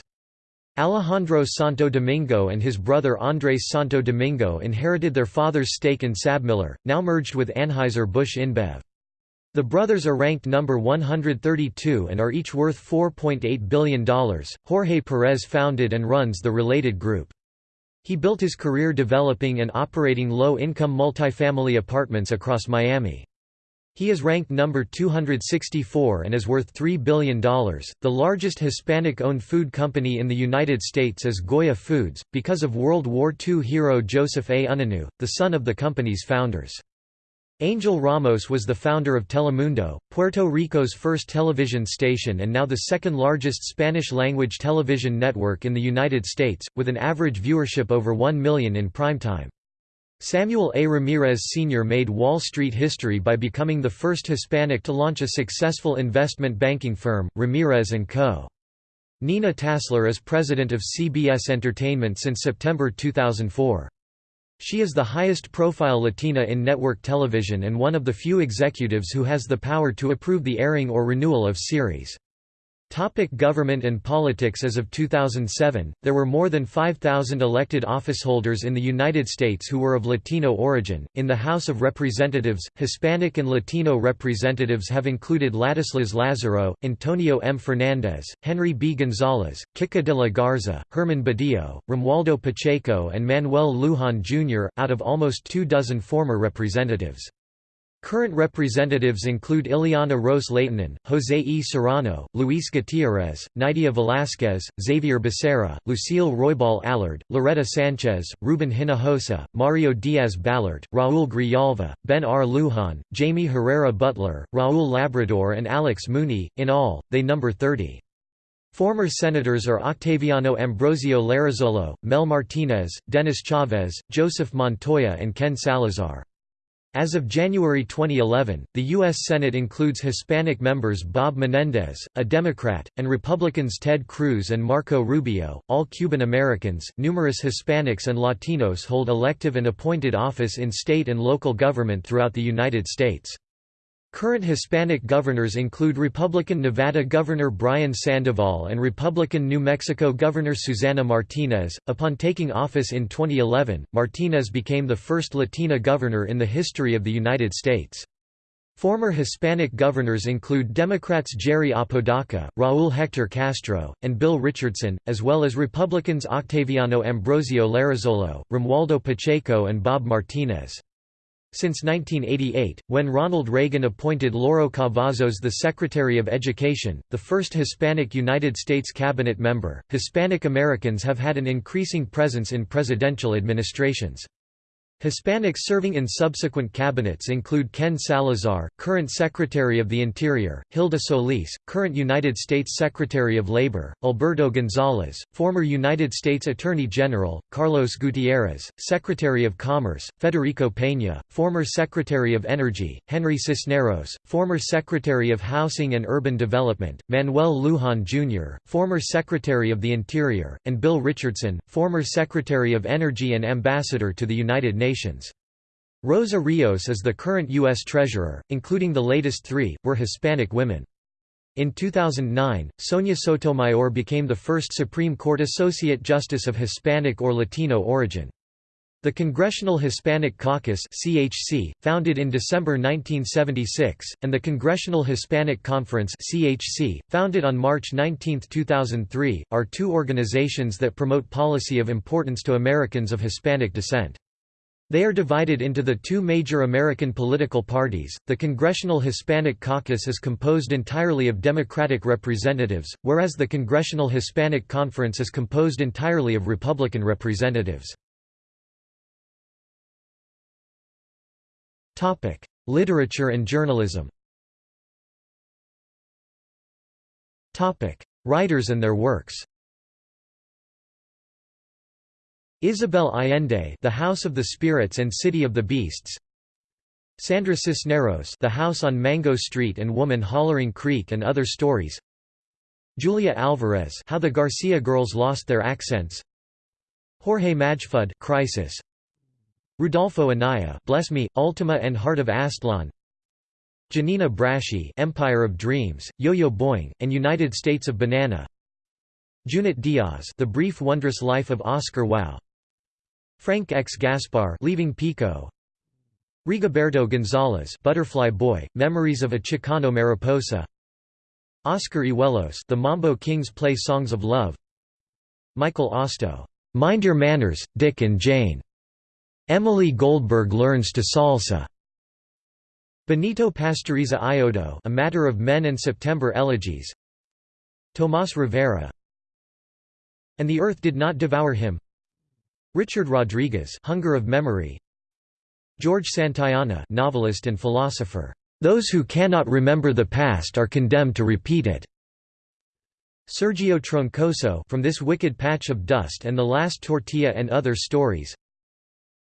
Alejandro Santo Domingo and his brother Andrés Santo Domingo inherited their father's stake in SABMiller, now merged with Anheuser-Busch InBev. The brothers are ranked number 132 and are each worth $4.8 billion. Jorge Perez founded and runs the related group. He built his career developing and operating low-income multifamily apartments across Miami. He is ranked number 264 and is worth $3 billion. The largest Hispanic owned food company in the United States is Goya Foods, because of World War II hero Joseph A. Unanue, the son of the company's founders. Angel Ramos was the founder of Telemundo, Puerto Rico's first television station and now the second largest Spanish-language television network in the United States, with an average viewership over 1 million in primetime. Samuel A. Ramirez Sr. made Wall Street history by becoming the first Hispanic to launch a successful investment banking firm, Ramirez & Co. Nina Tassler is president of CBS Entertainment since September 2004. She is the highest-profile Latina in network television and one of the few executives who has the power to approve the airing or renewal of series. Topic government and politics As of 2007, there were more than 5,000 elected officeholders in the United States who were of Latino origin. In the House of Representatives, Hispanic and Latino representatives have included Ladislas Lazaro, Antonio M. Fernandez, Henry B. Gonzalez, Kika de la Garza, Herman Badillo, Romualdo Pacheco, and Manuel Lujan Jr., out of almost two dozen former representatives. Current representatives include Ileana Ros Lehtinen, José E. Serrano, Luis Gutiérrez, Nydia Velázquez, Xavier Becerra, Lucille Roybal Allard, Loretta Sanchez, Ruben Hinojosa, Mario Diaz Balart, Raúl Grijalva, Ben R. Lujan, Jaime Herrera Beutler, Raúl Labrador and Alex Mooney. in all, they number 30. Former senators are Octaviano Ambrosio Larrazolo, Mel Martinez, Dennis Chavez, Joseph Montoya and Ken Salazar. As of January 2011, the U.S. Senate includes Hispanic members Bob Menendez, a Democrat, and Republicans Ted Cruz and Marco Rubio, all Cuban Americans. Numerous Hispanics and Latinos hold elective and appointed office in state and local government throughout the United States. Current Hispanic governors include Republican Nevada Governor Brian Sandoval and Republican New Mexico Governor Susana Martinez. Upon taking office in 2011, Martinez became the first Latina governor in the history of the United States. Former Hispanic governors include Democrats Jerry Apodaca, Raúl Héctor Castro, and Bill Richardson, as well as Republicans Octaviano Ambrosio Larrazolo, Romualdo Pacheco and Bob Martinez. Since 1988, when Ronald Reagan appointed Lauro Cavazos the Secretary of Education, the first Hispanic United States cabinet member, Hispanic Americans have had an increasing presence in presidential administrations. Hispanics serving in subsequent cabinets include Ken Salazar, current Secretary of the Interior, Hilda Solis, current United States Secretary of Labor, Alberto Gonzales, former United States Attorney General, Carlos Gutierrez, Secretary of Commerce, Federico Peña, former Secretary of Energy, Henry Cisneros, former Secretary of Housing and Urban Development, Manuel Lujan Jr., former Secretary of the Interior, and Bill Richardson, former Secretary of Energy and Ambassador to the United Nations. Nations. Rosa Rios is the current U.S. Treasurer, including the latest three, were Hispanic women. In 2009, Sonia Sotomayor became the first Supreme Court Associate Justice of Hispanic or Latino origin. The Congressional Hispanic Caucus (CHC), founded in December 1976, and the Congressional Hispanic Conference (CHC), founded on March 19, 2003, are two organizations that promote policy of importance to Americans of Hispanic descent. They are divided into the two major American political parties. The Congressional Hispanic Caucus is composed entirely of Democratic representatives, whereas the Congressional Hispanic Conference is composed entirely of Republican representatives. Topic: Literature and journalism. Topic: Writers and their works. Isabel Allende The House of the Spirits and City of the Beasts. Sandra Cisneros The House on Mango Street and Woman Hollering Creek and Other Stories. Julia Alvarez How the Garcia Girls Lost Their Accents. Jorge Majfud Crisis. Rudolfo Anaya Bless Me, Ultima and Heart of Aztlan Giannina Braschi Empire of Dreams, Yo-Yo Boing, and United States of Banana. Junot Diaz The Brief Wondrous Life of Oscar Wao Frank X. Gaspar Leaving Pico Rigoberto Gonzalez Butterfly Boy, Memories of a Chicano Mariposa Oscar Hijuelos The Mambo Kings Play Songs of Love Micol Ostow Mind Your Manners, Dick and Jane. Emily Goldberg Learns to Salsa. Benito Pastoriza Iyodo A Matter of Men and September Elegies Tomas Rivera And the Earth Did Not Devour Him Richard Rodriguez Hunger of Memory. George Santayana novelist and philosopher. Those who cannot remember the past are condemned to repeat it. Sergio Troncoso from This Wicked Patch of Dust and the Last Tortilla and Other Stories.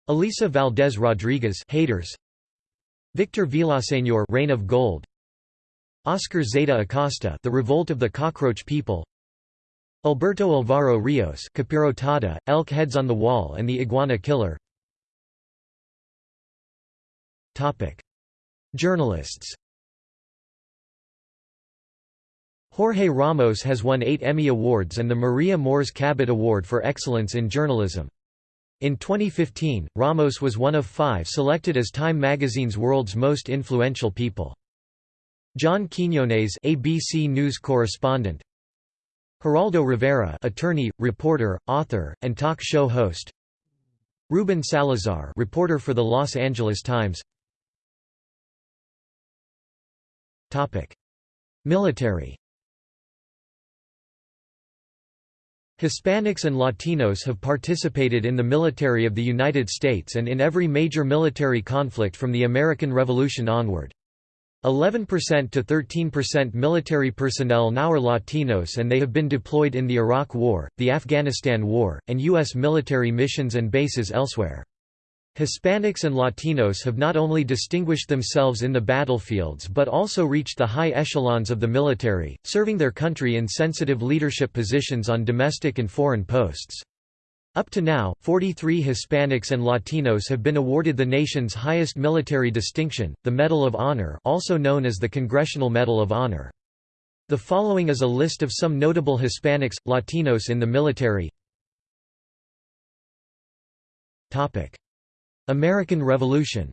Alisa Valdes Rodriguez Haters. Victor Villaseñor Rain of Gold. Oscar Zeta Acosta The Revolt of the Cockroach People Alberto Alvaro Rios Capirotada, Elk Heads on the Wall and the Iguana Killer Journalists Jorge Ramos has won eight Emmy Awards and the Maria Moors Cabot Award for Excellence in Journalism. In 2015, Ramos was one of five selected as Time magazine's World's Most Influential People. John Quinones ABC News correspondent Geraldo Rivera attorney, reporter, author, and talk show host. Ruben Salazar reporter for the Los Angeles Times. Military. Hispanics and Latinos have participated in the military of the United States and in every major military conflict from the American Revolution onward. 11% to 13% military personnel now are Latinos and they have been deployed in the Iraq War, the Afghanistan War, and U.S. military missions and bases elsewhere. Hispanics and Latinos have not only distinguished themselves in the battlefields but also reached the high echelons of the military, serving their country in sensitive leadership positions on domestic and foreign posts. Up to now, 43 Hispanics and Latinos have been awarded the nation's highest military distinction, the Medal of Honor also known as the Congressional Medal of Honor. The following is a list of some notable Hispanics, Latinos in the military American Revolution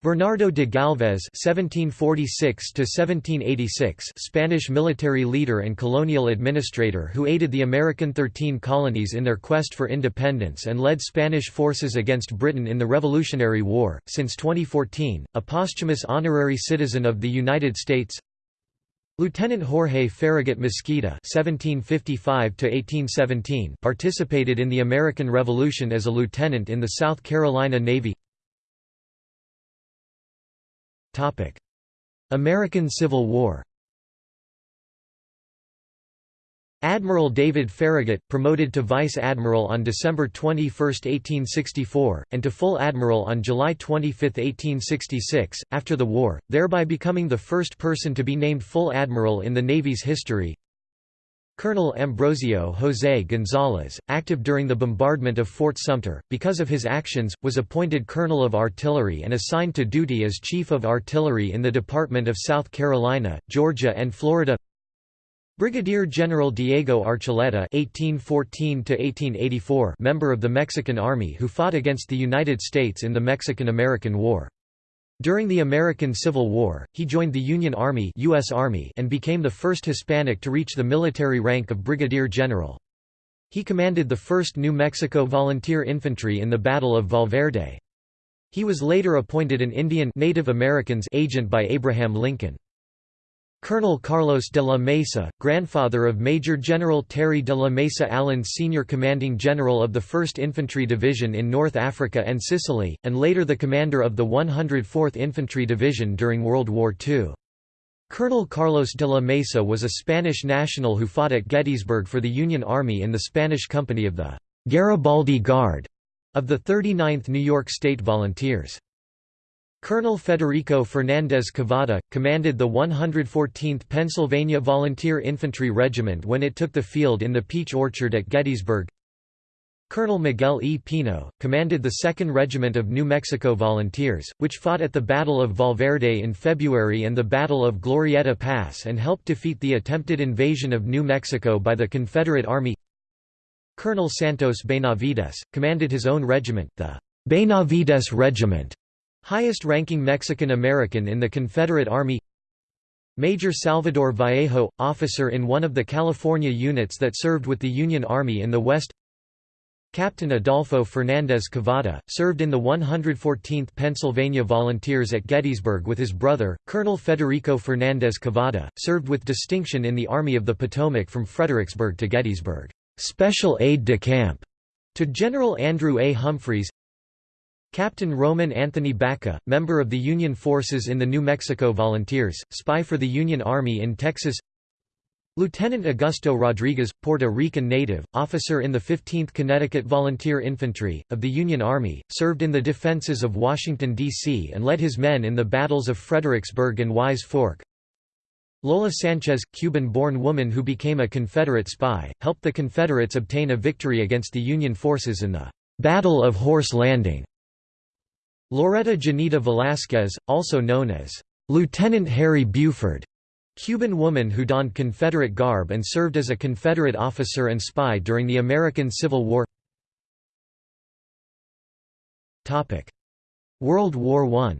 Bernardo de Galvez (1746–1786), Spanish military leader and colonial administrator who aided the American Thirteen Colonies in their quest for independence and led Spanish forces against Britain in the Revolutionary War. Since 2014, a posthumous honorary citizen of the United States. Lieutenant Jorge Farragut Mesquida (1755–1817) participated in the American Revolution as a lieutenant in the South Carolina Navy. American Civil War. Admiral David Farragut, promoted to Vice Admiral on December 21, 1864, and to Full Admiral on July 25, 1866, after the war, thereby becoming the first person to be named Full Admiral in the Navy's history. Colonel Ambrosio José González, active during the bombardment of Fort Sumter, because of his actions, was appointed Colonel of Artillery and assigned to duty as Chief of Artillery in the Department of South Carolina, Georgia and Florida Brigadier General Diego Archuleta (1814–1884), member of the Mexican Army who fought against the United States in the Mexican-American War. During the American Civil War, he joined the Union Army, US Army and became the first Hispanic to reach the military rank of brigadier general. He commanded the 1st New Mexico Volunteer Infantry in the Battle of Valverde. He was later appointed an Indian Native Americans agent by Abraham Lincoln. Colonel Carlos de la Mesa, grandfather of Major General Terry de la Mesa Allen Sr. commanding general of the 1st Infantry Division in North Africa and Sicily, and later the commander of the 104th Infantry Division during World War II. Colonel Carlos de la Mesa was a Spanish national who fought at Gettysburg for the Union Army in the Spanish company of the Garibaldi Guard of the 39th New York State Volunteers. Colonel Federico Fernández Cavada, commanded the 114th Pennsylvania Volunteer Infantry Regiment when it took the field in the Peach Orchard at Gettysburg. Colonel Miguel E. Pino, commanded the 2nd Regiment of New Mexico Volunteers, which fought at the Battle of Valverde in February and the Battle of Glorieta Pass and helped defeat the attempted invasion of New Mexico by the Confederate Army Colonel Santos Benavides, commanded his own regiment, the Benavides Regiment, highest-ranking Mexican-American in the Confederate Army. Major Salvador Vallejo, officer in one of the California units that served with the Union Army in the West. Captain Adolfo Fernández Cavada, served in the 114th Pennsylvania Volunteers at Gettysburg with his brother, Colonel Federico Fernández Cavada, served with distinction in the Army of the Potomac from Fredericksburg to Gettysburg, special aide-de-camp to General Andrew A. Humphreys Captain Roman Anthony Baca, member of the Union forces in the New Mexico Volunteers, spy for the Union Army in Texas Lieutenant Augusto Rodriguez, Puerto Rican native, officer in the 15th Connecticut Volunteer Infantry, of the Union Army, served in the defenses of Washington, D.C. and led his men in the battles of Fredericksburg and Wyse Fork. Lola Sanchez, Cuban-born woman who became a Confederate spy, helped the Confederates obtain a victory against the Union forces in the Battle of Horse Landing. Loretta Janeta Velasquez, also known as Lieutenant Harry Buford, Cuban woman who donned Confederate garb and served as a Confederate officer and spy during the American Civil War World War I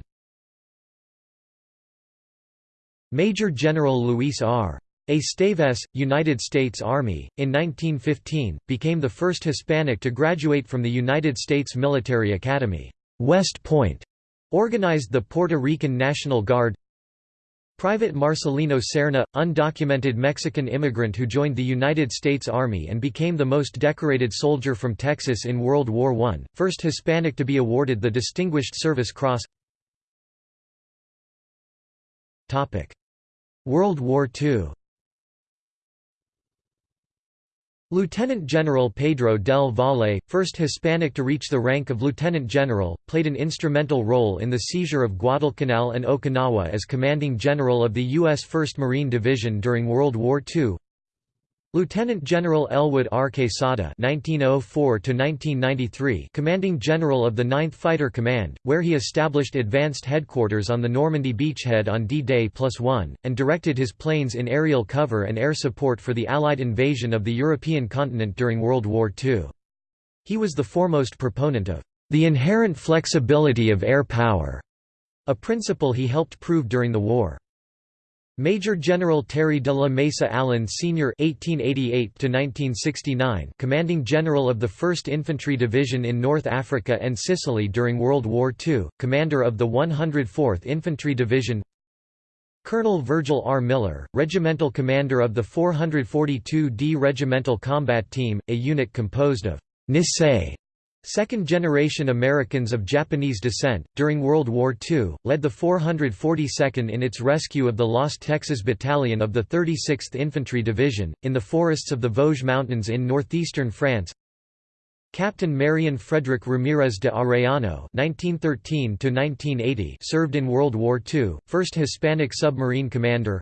Major General Luis R. Esteves, United States Army, in 1915, became the first Hispanic to graduate from the United States Military Academy. West Point organized the Puerto Rican National Guard. Private Marcelino Serna, undocumented Mexican immigrant who joined the United States Army and became the most decorated soldier from Texas in World War I, first Hispanic to be awarded the Distinguished Service Cross. World War II Lieutenant General Pedro del Valle, first Hispanic to reach the rank of lieutenant general, played an instrumental role in the seizure of Guadalcanal and Okinawa as commanding general of the U.S. 1st Marine Division during World War II. Lieutenant General Elwood R. Quesada (1904–1993), commanding general of the 9th Fighter Command, where he established advanced headquarters on the Normandy beachhead on D-Day plus one, and directed his planes in aerial cover and air support for the Allied invasion of the European continent during World War II. He was the foremost proponent of the inherent flexibility of air power, a principle he helped prove during the war. Major General Terry de la Mesa Allen Sr. (1888–1969), commanding general of the 1st Infantry Division in North Africa and Sicily during World War II, commander of the 104th Infantry Division. Colonel Virgil R. Miller, regimental commander of the 442d Regimental Combat Team, a unit composed of Nisei Second-generation Americans of Japanese descent, during World War II, led the 442nd in its rescue of the lost Texas Battalion of the 36th Infantry Division, in the forests of the Vosges Mountains in northeastern France. Captain Marion Frederick Ramirez de Arellano (1913–1980) served in World War II, first Hispanic submarine commander.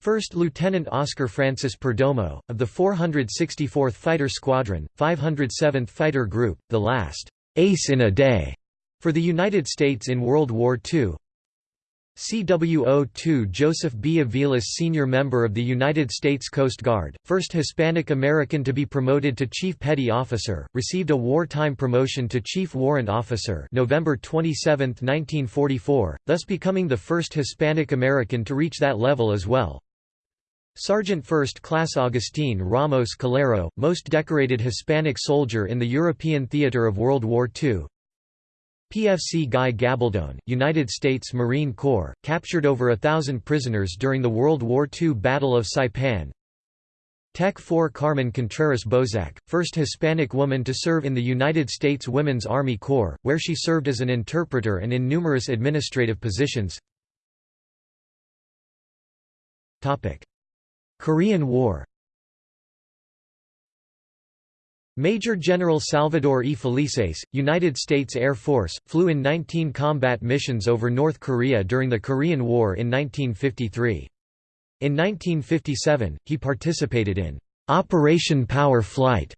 First Lieutenant Oscar Francis Perdomo, of the 464th Fighter Squadron, 507th Fighter Group, the last «ace in a day» for the United States in World War II. CWO-2 Joseph B. Aviles Senior Member of the United States Coast Guard, first Hispanic American to be promoted to Chief Petty Officer, received a wartime promotion to Chief Warrant Officer November 27, 1944, thus becoming the first Hispanic American to reach that level as well. Sergeant First Class Agustín Ramos Calero, most decorated Hispanic soldier in the European theater of World War II. PFC Guy Gabaldon, United States Marine Corps, captured over a thousand prisoners during the World War II Battle of Saipan. Tech 4 Carmen Contreras Bozak, first Hispanic woman to serve in the United States Women's Army Corps, where she served as an interpreter and in numerous administrative positions. Korean War Major General Salvador E. Felices, United States Air Force, flew in 19 combat missions over North Korea during the Korean War in 1953. In 1957, he participated in Operation Power Flight,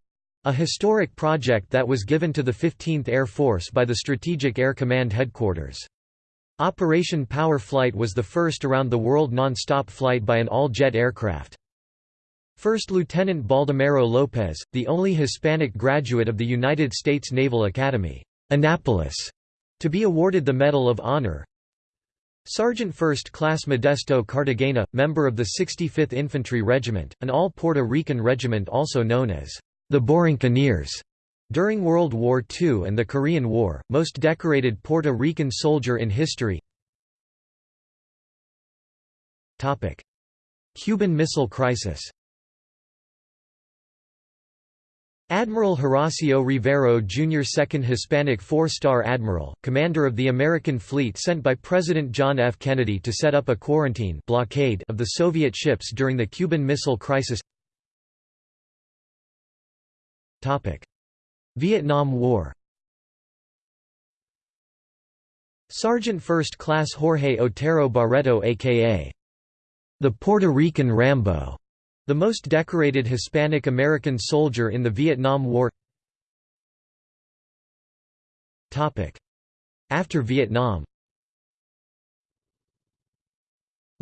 a historic project that was given to the 15th Air Force by the Strategic Air Command Headquarters. Operation Power Flight was the first around-the-world non-stop flight by an all-jet aircraft. First Lieutenant Baldomero Lopez, the only Hispanic graduate of the United States Naval Academy, Annapolis, to be awarded the Medal of Honor. Sergeant First Class Modesto Cartagena, member of the 65th Infantry Regiment, an all-Puerto Rican regiment also known as the Borinqueneers. During World War II and the Korean War, most decorated Puerto Rican soldier in history Cuban Missile Crisis Admiral Horacio Rivero Jr. 2nd Hispanic four-star admiral, commander of the American fleet sent by President John F. Kennedy to set up a quarantine blockade of the Soviet ships during the Cuban Missile Crisis Vietnam War. Sergeant First Class Jorge Otero Barreto aka the Puerto Rican Rambo. The most decorated Hispanic American soldier in the Vietnam War. After Vietnam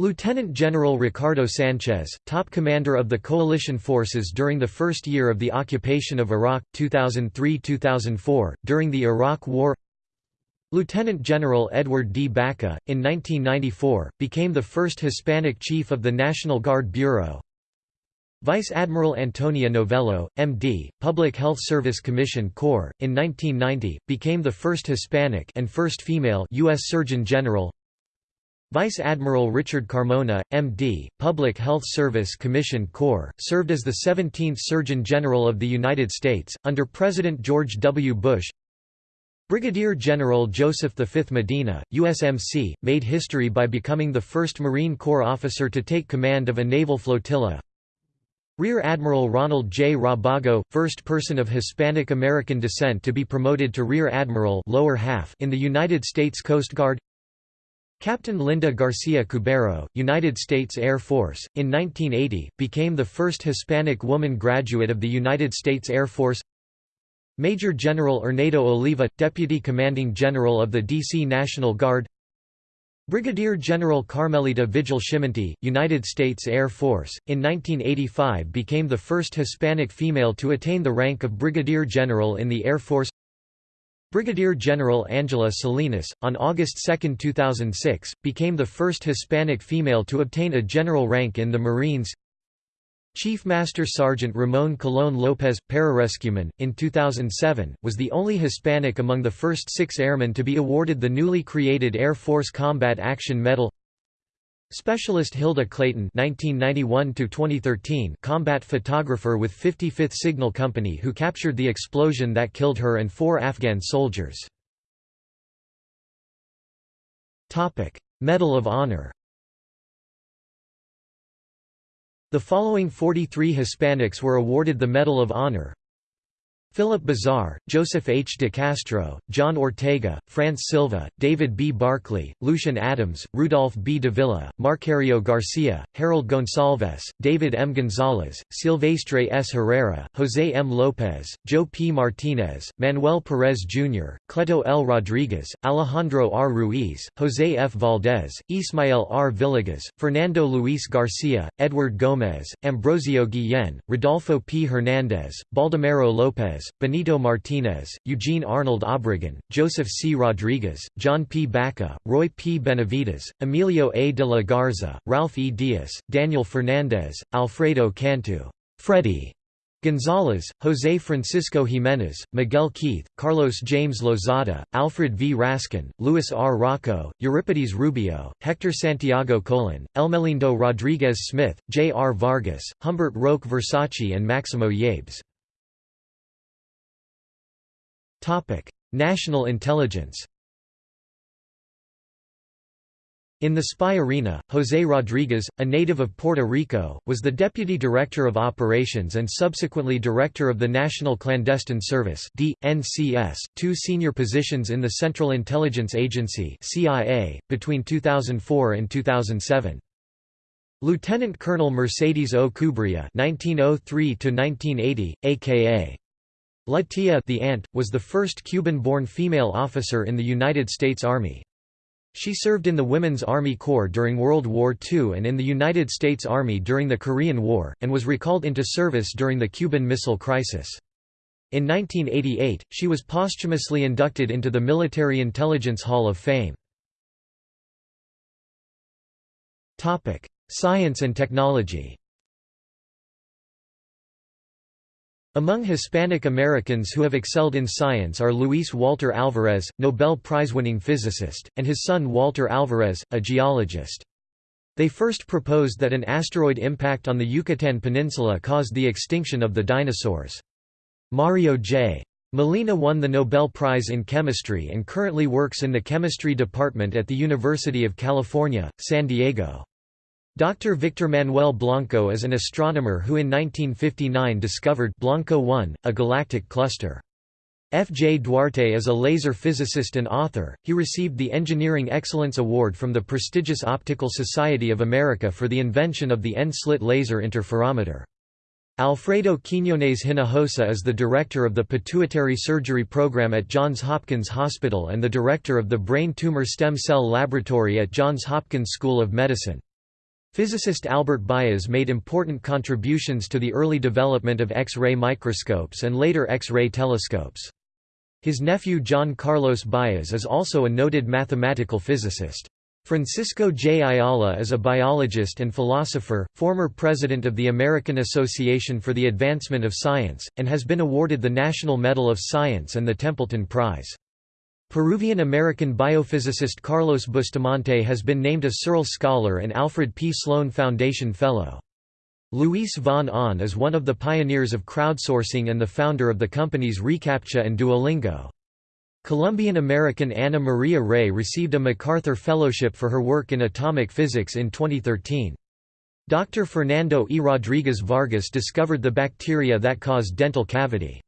Lieutenant General Ricardo Sanchez, top commander of the coalition forces during the first year of the occupation of Iraq, 2003–2004, during the Iraq War Lieutenant General Edward D. Baca, in 1994, became the first Hispanic chief of the National Guard Bureau Vice Admiral Antonia Novello, M.D., Public Health Service Commission Corps, in 1990, became the first Hispanic and first female U.S. Surgeon General. Vice Admiral Richard Carmona, M.D., Public Health Service Commission Corps, served as the 17th Surgeon General of the United States, under President George W. Bush. Brigadier General Joseph V. Medina, USMC, made history by becoming the first Marine Corps officer to take command of a naval flotilla. Rear Admiral Ronald J. Rabago, first person of Hispanic American descent to be promoted to Rear Admiral lower half in the United States Coast Guard Captain Linda Garcia Cubero, United States Air Force, in 1980, became the first Hispanic woman graduate of the United States Air Force Major General Erneido Oliva, Deputy Commanding General of the D.C. National Guard Brigadier General Carmelita Vigil Schimmenti, United States Air Force, in 1985 became the first Hispanic female to attain the rank of Brigadier General in the Air Force Brigadier General Angela Salinas, on August 2, 2006, became the first Hispanic female to obtain a general rank in the Marines. Chief Master Sergeant Ramon Colón López, pararescueman, in 2007, was the only Hispanic among the first six airmen to be awarded the newly created Air Force Combat Action Medal Specialist Hilda Clayton 1991 combat photographer with 55th Signal Company who captured the explosion that killed her and four Afghan soldiers. Medal of Honor The following 43 Hispanics were awarded the Medal of Honor Philip Bazar, Joseph H. de Castro, John Ortega, France Silva, David B. Barclay, Lucian Adams, Rudolph B. Davila, Marcario Garcia, Harold Gonsalves, David M. Gonzalez, Silvestre S. Herrera, José M. López, Joe P. Martinez, Manuel Perez Jr., Cleto L. Rodriguez, Alejandro R. Ruiz, José F. Valdez, Ismael R. Villegas, Fernando Luis Garcia, Edward Gomez, Ambrosio Guillén, Rodolfo P. Hernández, Baldomero López, Benito Martinez, Eugene Arnold Obregon, Joseph C. Rodriguez, John P. Baca, Roy P. Benavides, Emilio A. de la Garza, Ralph E. Diaz, Daniel Fernandez, Alfredo Cantu, Freddy Gonzalez, José Francisco Jiménez, Miguel Keith, Carlos James Lozada, Alfred V. Rascon, Luis R. Rocco, Euripides Rubio, Hector Santiago Colon, Elmelindo Rodriguez Smith, J. R. Vargas, Humbert Roque Versace and Maximo Yabes. Topic: National intelligence. In the spy arena, José Rodríguez, a native of Puerto Rico, was the Deputy Director of Operations and subsequently Director of the National Clandestine Service (NCS), two senior positions in the Central Intelligence Agency (CIA) between 2004 and 2007. Lieutenant Colonel Mercedes O. Cubria (1903–1980), aka La Tia the Aunt, was the first Cuban-born female officer in the United States Army. She served in the Women's Army Corps during World War II and in the United States Army during the Korean War, and was recalled into service during the Cuban Missile Crisis. In 1988, she was posthumously inducted into the Military Intelligence Hall of Fame. Science and technology Among Hispanic Americans who have excelled in science are Luis Walter Alvarez, Nobel Prize-winning physicist, and his son Walter Alvarez, a geologist. They first proposed that an asteroid impact on the Yucatan Peninsula caused the extinction of the dinosaurs. Mario J. Molina won the Nobel Prize in Chemistry and currently works in the chemistry department at the University of California, San Diego. Dr. Victor Manuel Blanco is an astronomer who in 1959 discovered Blanco 1, a galactic cluster. F. J. Duarte is a laser physicist and author. He received the Engineering Excellence Award from the prestigious Optical Society of America for the invention of the N-slit laser interferometer. Alfredo Quiñones Hinojosa is the director of the Pituitary Surgery Program at Johns Hopkins Hospital and the director of the Brain Tumor Stem Cell Laboratory at Johns Hopkins School of Medicine. Physicist Albert Baez made important contributions to the early development of X-ray microscopes and later X-ray telescopes. His nephew John Carlos Baez is also a noted mathematical physicist. Francisco J. Ayala is a biologist and philosopher, former president of the American Association for the Advancement of Science, and has been awarded the National Medal of Science and the Templeton Prize. Peruvian-American biophysicist Carlos Bustamante has been named a Searle Scholar and Alfred P. Sloan Foundation Fellow. Luis von Ahn is one of the pioneers of crowdsourcing and the founder of the companies reCAPTCHA and Duolingo. Colombian-American Ana Maria Rey received a MacArthur Fellowship for her work in atomic physics in 2013. Dr. Fernando E. Rodriguez Vargas discovered the bacteria that cause dental cavity.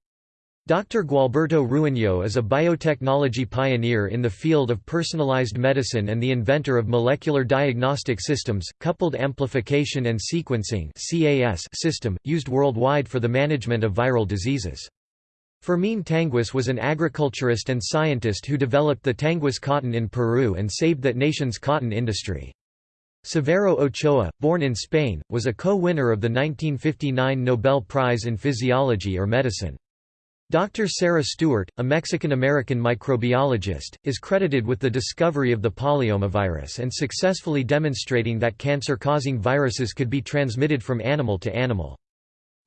Dr. Gualberto Ruaño is a biotechnology pioneer in the field of personalized medicine and the inventor of molecular diagnostic systems, coupled amplification and sequencing system, used worldwide for the management of viral diseases. Fermín Tanguis was an agriculturist and scientist who developed the Tanguis cotton in Peru and saved that nation's cotton industry. Severo Ochoa, born in Spain, was a co-winner of the 1959 Nobel Prize in Physiology or Medicine. Dr. Sarah Stewart, a Mexican-American microbiologist, is credited with the discovery of the polyomavirus and successfully demonstrating that cancer-causing viruses could be transmitted from animal to animal.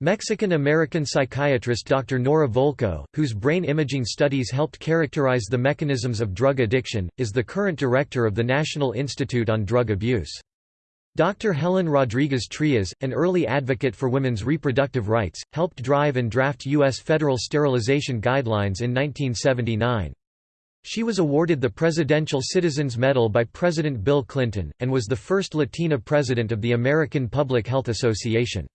Mexican-American psychiatrist Dr. Nora Volkow, whose brain imaging studies helped characterize the mechanisms of drug addiction, is the current director of the National Institute on Drug Abuse. Dr. Helen Rodriguez Trias, an early advocate for women's reproductive rights, helped drive and draft U.S. federal sterilization guidelines in 1979. She was awarded the Presidential Citizens Medal by President Bill Clinton, and was the first Latina president of the American Public Health Association.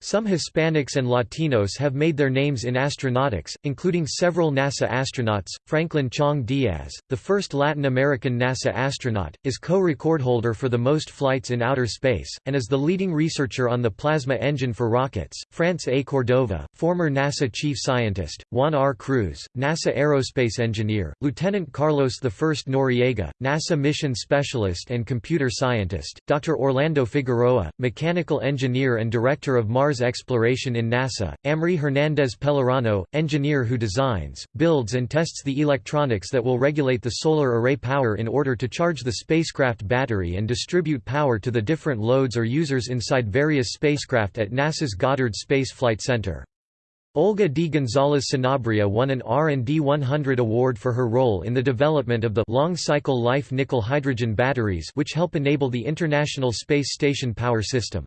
Some Hispanics and Latinos have made their names in astronautics, including several NASA astronauts. Franklin Chang Diaz, the first Latin American NASA astronaut, is co-record holder for the most flights in outer space, and is the leading researcher on the plasma engine for rockets. France A. Cordova, former NASA chief scientist, Juan R. Cruz, NASA aerospace engineer, Lieutenant Carlos I Noriega, NASA mission specialist and computer scientist, Dr. Orlando Figueroa, mechanical engineer and director of Mars Mars exploration in NASA, Amri Hernandez Pellerano, engineer who designs, builds and tests the electronics that will regulate the solar array power in order to charge the spacecraft battery and distribute power to the different loads or users inside various spacecraft at NASA's Goddard Space Flight Center. Olga D. Gonzalez Sanabria won an R&D 100 award for her role in the development of the long-cycle life nickel-hydrogen batteries which help enable the International Space Station power system.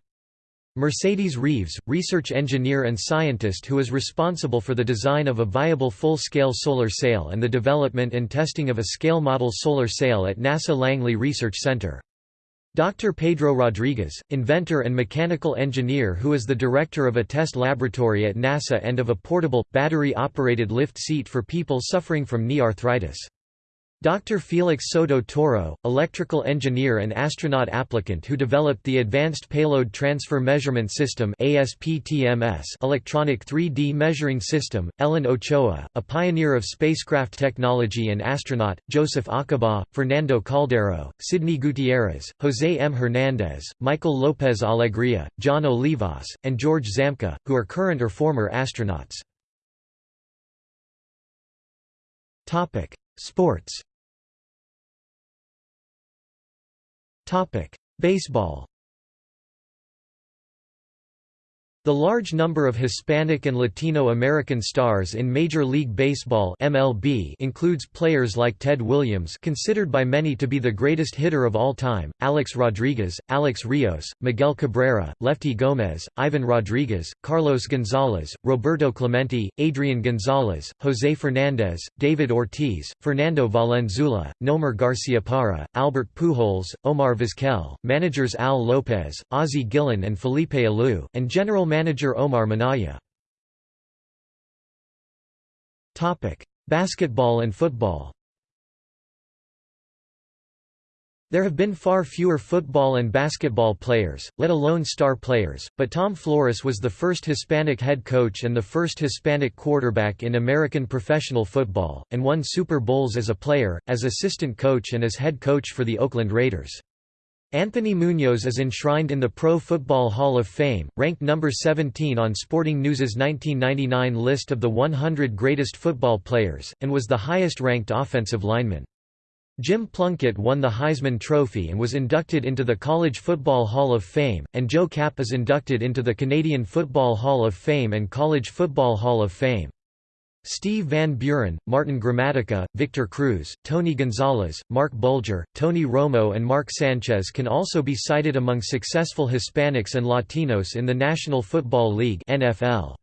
Mercedes Reeves, research engineer and scientist who is responsible for the design of a viable full-scale solar sail and the development and testing of a scale model solar sail at NASA Langley Research Center. Dr. Pedro Rodriguez, inventor and mechanical engineer who is the director of a test laboratory at NASA and of a portable, battery-operated lift seat for people suffering from knee arthritis. Dr. Felix Soto Toro, electrical engineer and astronaut applicant who developed the Advanced Payload Transfer Measurement System electronic 3D measuring system, Ellen Ochoa, a pioneer of spacecraft technology and astronaut, Joseph Acaba, Fernando Caldeiro, Sidney Gutierrez, José M. Hernández, Michael López Alegría, John Olivas, and George Zamka, who are current or former astronauts. Sports Baseball The large number of Hispanic and Latino American stars in Major League Baseball (MLB) includes players like Ted Williams, considered by many to be the greatest hitter of all time, Alex Rodriguez, Alex Rios, Miguel Cabrera, Lefty Gomez, Ivan Rodriguez, Carlos Gonzalez, Roberto Clemente, Adrian Gonzalez, Jose Fernandez, David Ortiz, Fernando Valenzuela, Nomar Garciaparra, Albert Pujols, Omar Vizquel, managers Al Lopez, Ozzie Guillen and Felipe Alou, and general manager Omar Minaya. Basketball and football There have been far fewer football and basketball players, let alone star players, but Tom Flores was the first Hispanic head coach and the first Hispanic quarterback in American professional football, and won Super Bowls as a player, as assistant coach and as head coach for the Oakland Raiders. Anthony Munoz is enshrined in the Pro Football Hall of Fame, ranked number 17 on Sporting News's 1999 list of the 100 greatest football players, and was the highest-ranked offensive lineman. Jim Plunkett won the Heisman Trophy and was inducted into the College Football Hall of Fame, and Joe Kapp is inducted into the Canadian Football Hall of Fame and College Football Hall of Fame. Steve Van Buren, Martin Gramatica, Victor Cruz, Tony Gonzalez, Marc Bulger, Tony Romo and Mark Sanchez can also be cited among successful Hispanics and Latinos in the National Football League NFL.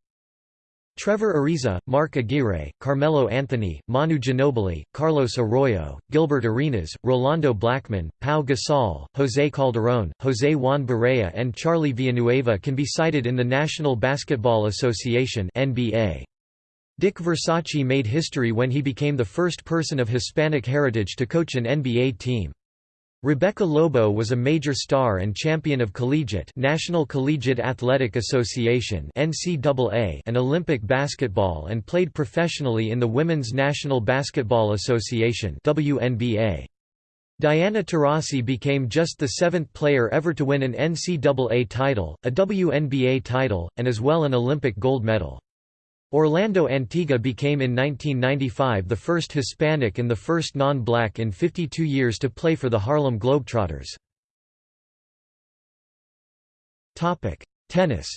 Trevor Ariza, Mark Aguirre, Carmelo Anthony, Manu Ginobili, Carlos Arroyo, Gilbert Arenas, Rolando Blackman, Pau Gasol, José Calderón, José Juan Barea and Charlie Villanueva can be cited in the National Basketball Association NBA. Dick Versace made history when he became the first person of Hispanic heritage to coach an NBA team. Rebecca Lobo was a major star and champion of collegiate National Collegiate Athletic Association (NCAA) and Olympic basketball and played professionally in the Women's National Basketball Association (WNBA). Diana Taurasi became just the seventh player ever to win an NCAA title, a WNBA title, and as well an Olympic gold medal. Orlando Antigua became in 1995 the first Hispanic and the first non-black in 52 years to play for the Harlem Globetrotters. Tennis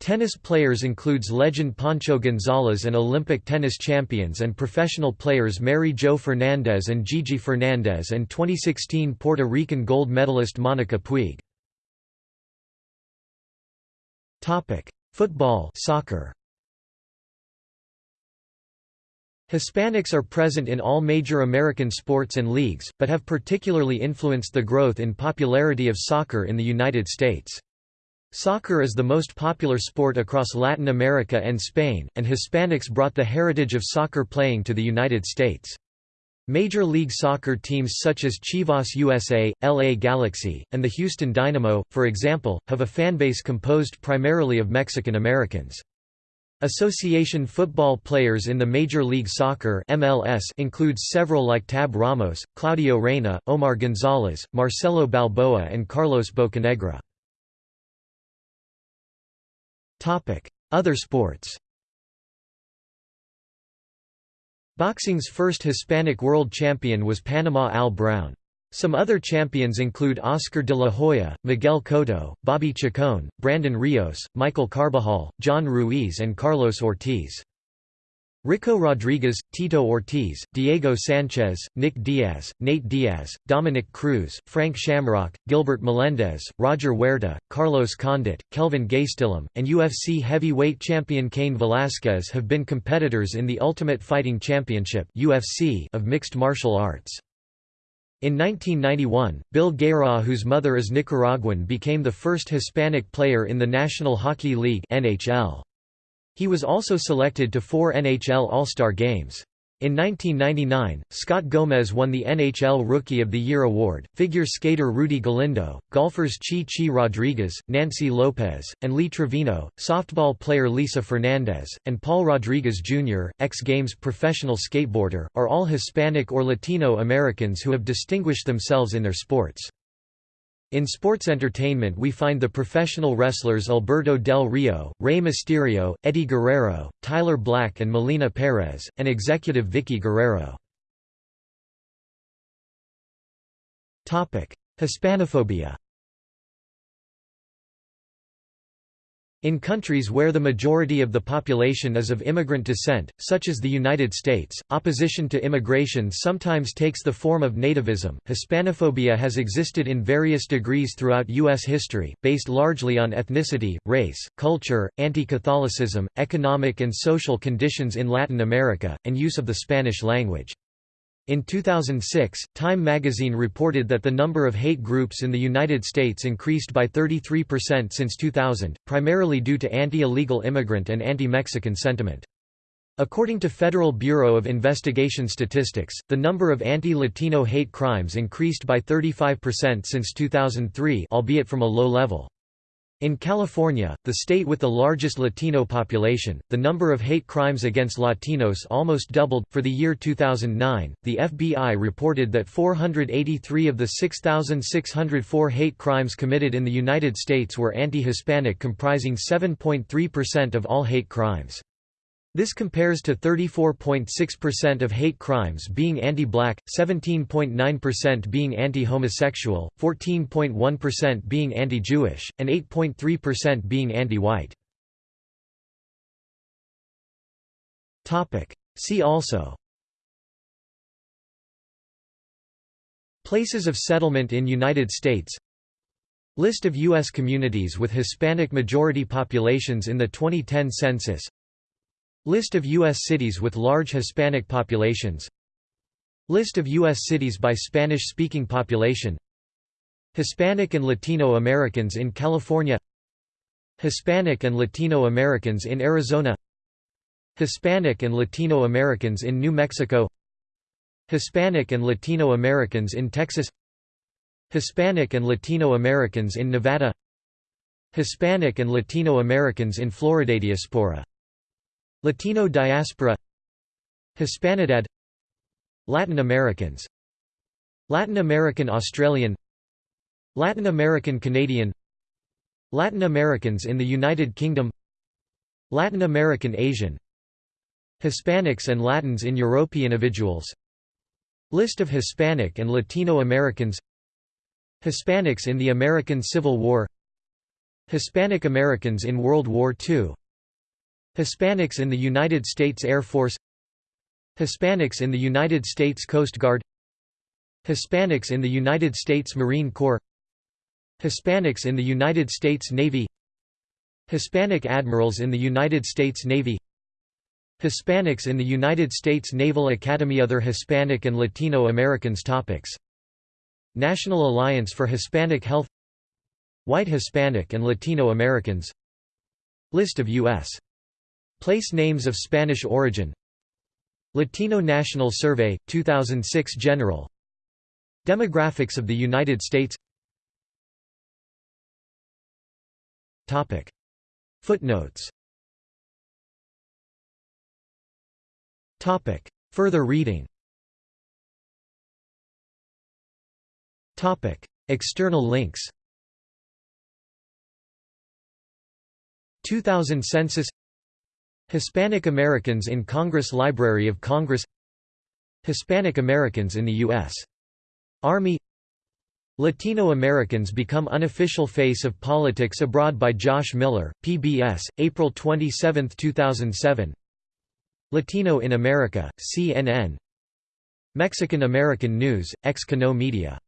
Tennis players includes legend Pancho Gonzalez and Olympic tennis champions and professional players Mary Jo Fernandez and Gigi Fernandez and 2016 Puerto Rican gold medalist Monica Puig. Topic: Football, soccer. Hispanics are present in all major American sports and leagues, but have particularly influenced the growth in popularity of soccer in the United States. Soccer is the most popular sport across Latin America and Spain, and Hispanics brought the heritage of soccer playing to the United States. Major League Soccer teams such as Chivas USA, LA Galaxy, and the Houston Dynamo, for example, have a fanbase composed primarily of Mexican Americans. Association football players in the Major League Soccer MLS includes several like Tab Ramos, Claudio Reyna, Omar Gonzalez, Marcelo Balboa and Carlos Bocanegra. Other sports Boxing's first Hispanic world champion was Panama Al Brown. Some other champions include Oscar de la Hoya, Miguel Cotto, Bobby Chacon, Brandon Rios, Michael Carbajal, John Ruiz and Carlos Ortiz. Ricco Rodriguez, Tito Ortiz, Diego Sanchez, Nick Diaz, Nate Diaz, Dominick Cruz, Frank Shamrock, Gilbert Melendez, Roger Huerta, Carlos Condit, Kelvin Gastelum, and UFC heavyweight champion Cain Velasquez have been competitors in the Ultimate Fighting Championship UFC of mixed martial arts. In 1991, Bill Guerin whose mother is Nicaraguan became the first Hispanic player in the National Hockey League NHL. He was also selected to four NHL All-Star games. In 1999, Scott Gomez won the NHL Rookie of the Year award. Figure skater Rudy Galindo, golfers Chi Chi Rodriguez, Nancy Lopez, and Lee Trevino, softball player Lisa Fernandez, and Paul Rodriguez Jr., X Games professional skateboarder, are all Hispanic or Latino Americans who have distinguished themselves in their sports. In sports entertainment we find the professional wrestlers Alberto Del Rio, Rey Mysterio, Eddie Guerrero, Tyler Black and Melina Perez, and executive Vickie Guerrero. Hispanophobia In countries where the majority of the population is of immigrant descent, such as the United States, opposition to immigration sometimes takes the form of nativism. Hispanophobia has existed in various degrees throughout U.S. history, based largely on ethnicity, race, culture, anti Catholicism, economic and social conditions in Latin America, and use of the Spanish language. In 2006, Time magazine reported that the number of hate groups in the United States increased by 33% since 2000, primarily due to anti-illegal immigrant and anti-Mexican sentiment. According to Federal Bureau of Investigation statistics, the number of anti-Latino hate crimes increased by 35% since 2003 albeit from a low level. In California, the state with the largest Latino population, the number of hate crimes against Latinos almost doubled. For the year 2009, the FBI reported that 483 of the 6,604 hate crimes committed in the United States were anti Hispanic, comprising 7.3% of all hate crimes. This compares to 34.6% of hate crimes being anti-black, 17.9% being anti-homosexual, 14.1% being anti-Jewish, and 8.3% being anti-white. See also Places of settlement in United States List of U.S. communities with Hispanic majority populations in the 2010 census List of U.S. cities with large Hispanic populations. List of U.S. cities by Spanish-speaking population. Hispanic and Latino Americans in California. Hispanic and Latino Americans in Arizona. Hispanic and Latino Americans in New Mexico. Hispanic and Latino Americans in Texas. Hispanic and Latino Americans in Nevada. Hispanic and Latino Americans in Florida Diaspora Latino diaspora Hispanidad Latin Americans Latin American Australian Latin American Canadian Latin Americans in the United Kingdom Latin American Asian Hispanics and Latins in European individuals. List of Hispanic and Latino Americans Hispanics in the American Civil War Hispanic Americans in World War II Hispanics in the United States Air Force Hispanics in the United States Coast Guard Hispanics in the United States Marine Corps Hispanics in the United States Navy Hispanic admirals in the United States Navy Hispanics in the United States Naval Academy. Other Hispanic and Latino Americans. Topics. National Alliance for Hispanic Health White Hispanic and Latino Americans. List of U.S. Place names of Spanish origin. Latino National Survey, 2006 General. Demographics of the United States. Footnotes. Further reading. External links. 2000 Census Hispanic Americans in Congress Library of Congress Hispanic Americans in the U.S. Army Latino Americans become unofficial face of politics abroad by Josh Miller, PBS, April 27, 2007 Latino in America, CNN Mexican American News, ex Cano Media